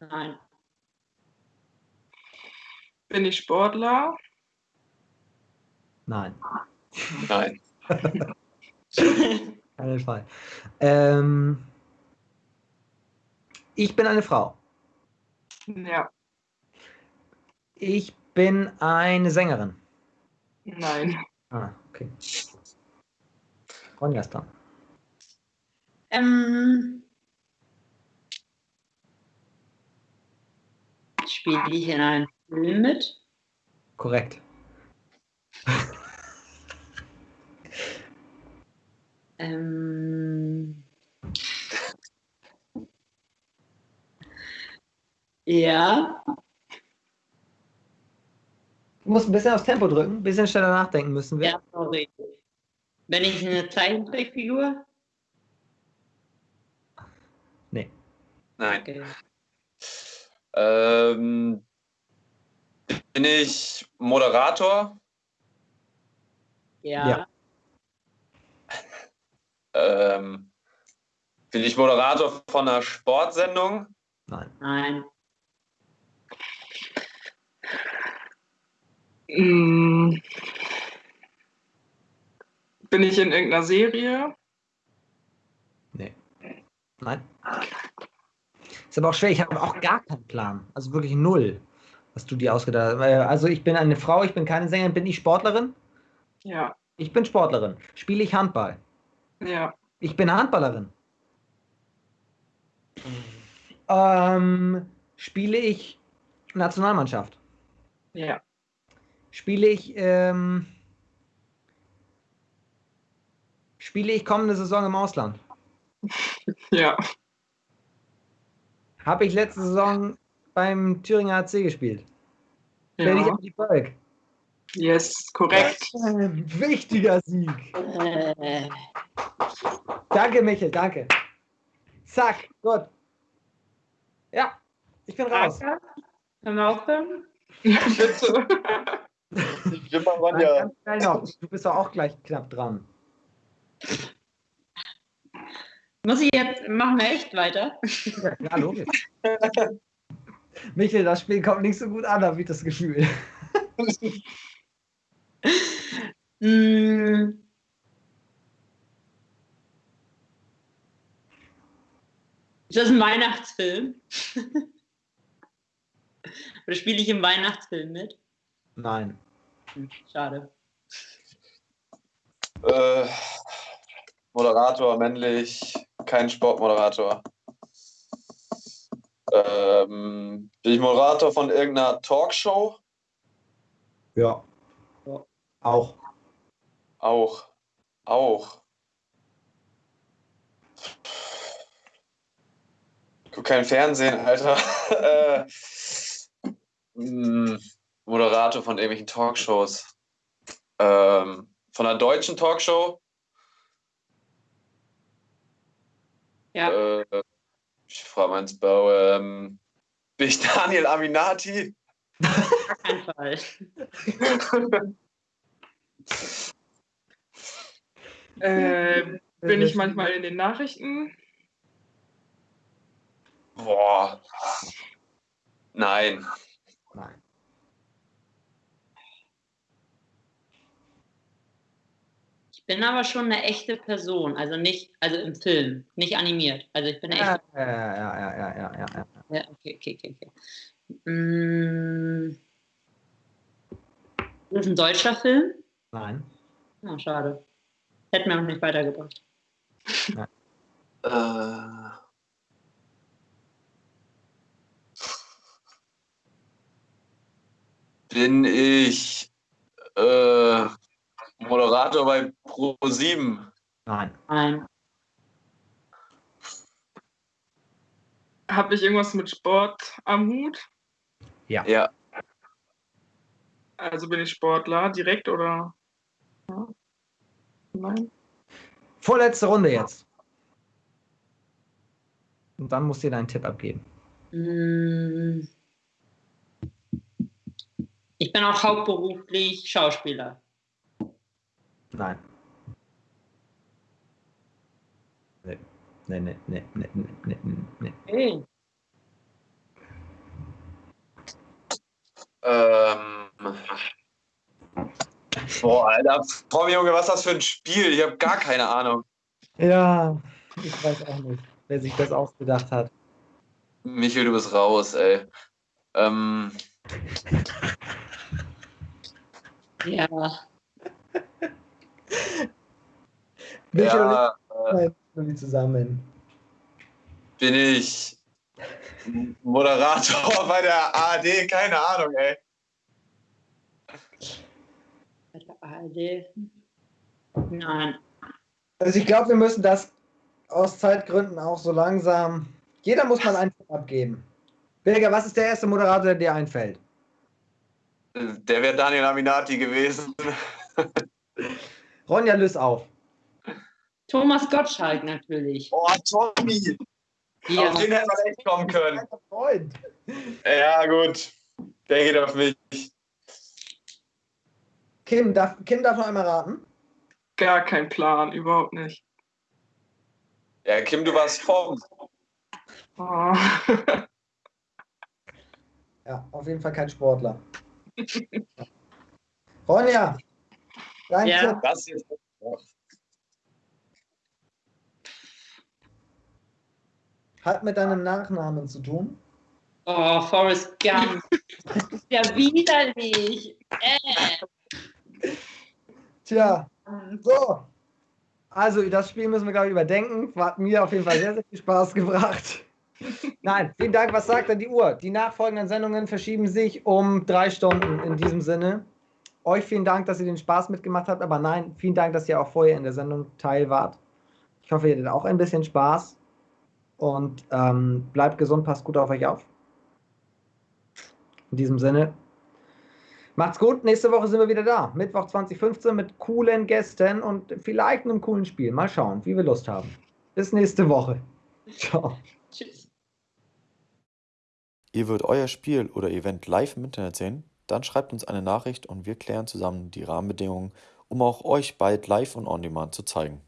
Nein. Bin ich Sportler? Nein. Nein. *laughs* *laughs* Keinen Fall. Ähm, ich bin eine Frau. Ja. Ich bin eine Sängerin. Nein. Ah, okay. Ronja ist dran. Ähm, spiele ich in einem Film mit? Korrekt. Ähm, ja, Du musst ein bisschen aufs Tempo drücken, ein bisschen schneller nachdenken müssen wir. ja, sorry. Bin ich eine Zeichentrickfigur? Nee. Nein. Okay. Ähm, bin ich Moderator? Ja. Ja. Ähm, bin ich Moderator von einer Sportsendung? Nein. Nein. Mm, Bin ich in irgendeiner Serie? Nee. Nein. Ist aber auch schwer, ich habe auch gar keinen Plan. Also wirklich null, was du dir ausgedacht hast. Äh, Also ich bin eine Frau, ich bin keine Sängerin, bin ich Sportlerin? Ja. Ich bin Sportlerin. Spiele ich Handball? Ja. Ich bin Handballerin. Ähm, spiele ich Nationalmannschaft? Ja. Spiele ich, ähm, spiele ich kommende Saison im Ausland? *laughs* Ja. Habe ich letzte Saison beim Thüringer AC gespielt? Bin ich Ja. auf die Volk? Yes, korrekt. Ein wichtiger Sieg. Äh, Danke, Michael, danke. Zack, gut. Ja, ich bin raus. Können wir aufhören? Bitte. Ich bin mal ganz noch. Du bist doch auch gleich knapp dran. Muss ich jetzt, machen wir echt weiter? Ja, klar, logisch. Michael, das Spiel kommt nicht so gut an, habe ich das Gefühl. *laughs* Hm. Ist das ein Weihnachtsfilm? *laughs* Oder spiele ich im Weihnachtsfilm mit? Nein. Hm, Schade. Äh, Moderator, männlich, kein Sportmoderator. Ähm, bin ich Moderator von irgendeiner Talkshow? Ja. Ja. Auch. Auch. Auch. guck kein Fernsehen, Alter. *laughs* äh, mh, Moderator von irgendwelchen Talkshows. Ähm, von einer deutschen Talkshow. Ja. Äh, ich frage mal ins Bau. Ähm, bin ich Daniel Aminati? Auf keinen Fall. *laughs* Äh, bin ich manchmal in den Nachrichten? Boah. Nein. Nein. Ich bin aber schon eine echte Person, also nicht, also im Film, nicht animiert. Also ich bin eine Ja, echte. ja, ja, ja, ja, ja, ja, ja. Ja, okay, okay, okay, okay. Mm. Das ist ein deutscher Film? Nein. Ah, schade. Hätte mir auch nicht weitergebracht. Äh, bin ich äh, Moderator bei Pro7? Nein. Nein. Habe ich irgendwas mit Sport am Hut? Ja. Also bin ich Sportler direkt oder? Ja. Nein. Vorletzte Runde jetzt. Und dann musst du dir deinen Tipp abgeben. Mm. Ich bin auch hauptberuflich Schauspieler. Nein. Nee. Nee, nee, nee, nee, nee, nee, nee. Okay. Ähm, boah, Alter. Boah, Junge, was ist das für ein Spiel? Ich habe gar keine Ahnung. Ja, ich weiß auch nicht, wer sich das ausgedacht hat. Michael, du bist raus, ey. Ähm, Ja. *laughs* Michael ja, und ich sind zusammen. bin ich Moderator *laughs* bei der ARD? Keine Ahnung, ey. Bei der ARD. Nein. Also ich glaube, wir müssen das aus Zeitgründen auch so langsam. Jeder muss mal einen Tipp abgeben. Birger, was ist der erste Moderator, der dir einfällt? Der wäre Daniel Aminati gewesen. Ronja, löse auf. Thomas Gottschalk natürlich. Oh, Tommy. Ja. Auf den hätte man echt kommen können. Ja, gut. Der geht auf mich. Kim darf, Kim darf noch einmal raten. Gar kein Plan, überhaupt nicht. Ja, Kim, du warst vorn. Oh. *laughs* Ja, auf jeden Fall kein Sportler. Ronja, dein Ja. Tipp. Das jetzt. Hat mit deinem Nachnamen zu tun. Oh, Forrest Gump. Das *laughs* ist ja widerlich. Äh. Tja, so. Also, das Spiel müssen wir, glaube ich, überdenken. Hat mir auf jeden Fall sehr, sehr viel Spaß gebracht. Nein, vielen Dank. Was sagt denn die Uhr? Die nachfolgenden Sendungen verschieben sich um drei Stunden in diesem Sinne. Euch vielen Dank, dass ihr den Spaß mitgemacht habt. Aber nein, vielen Dank, dass ihr auch vorher in der Sendung teil wart. Ich hoffe, ihr hattet auch ein bisschen Spaß. Und ähm, bleibt gesund, passt gut auf euch auf. In diesem Sinne, Macht's gut, nächste Woche sind wir wieder da. Mittwoch 2015 mit coolen Gästen und vielleicht einem coolen Spiel. Mal schauen, wie wir Lust haben. Bis nächste Woche. *laughs* Ciao. Tschüss. Ihr wollt euer Spiel oder Event live im Internet sehen? Dann schreibt uns eine Nachricht und wir klären zusammen die Rahmenbedingungen, um auch euch bald live und on demand zu zeigen.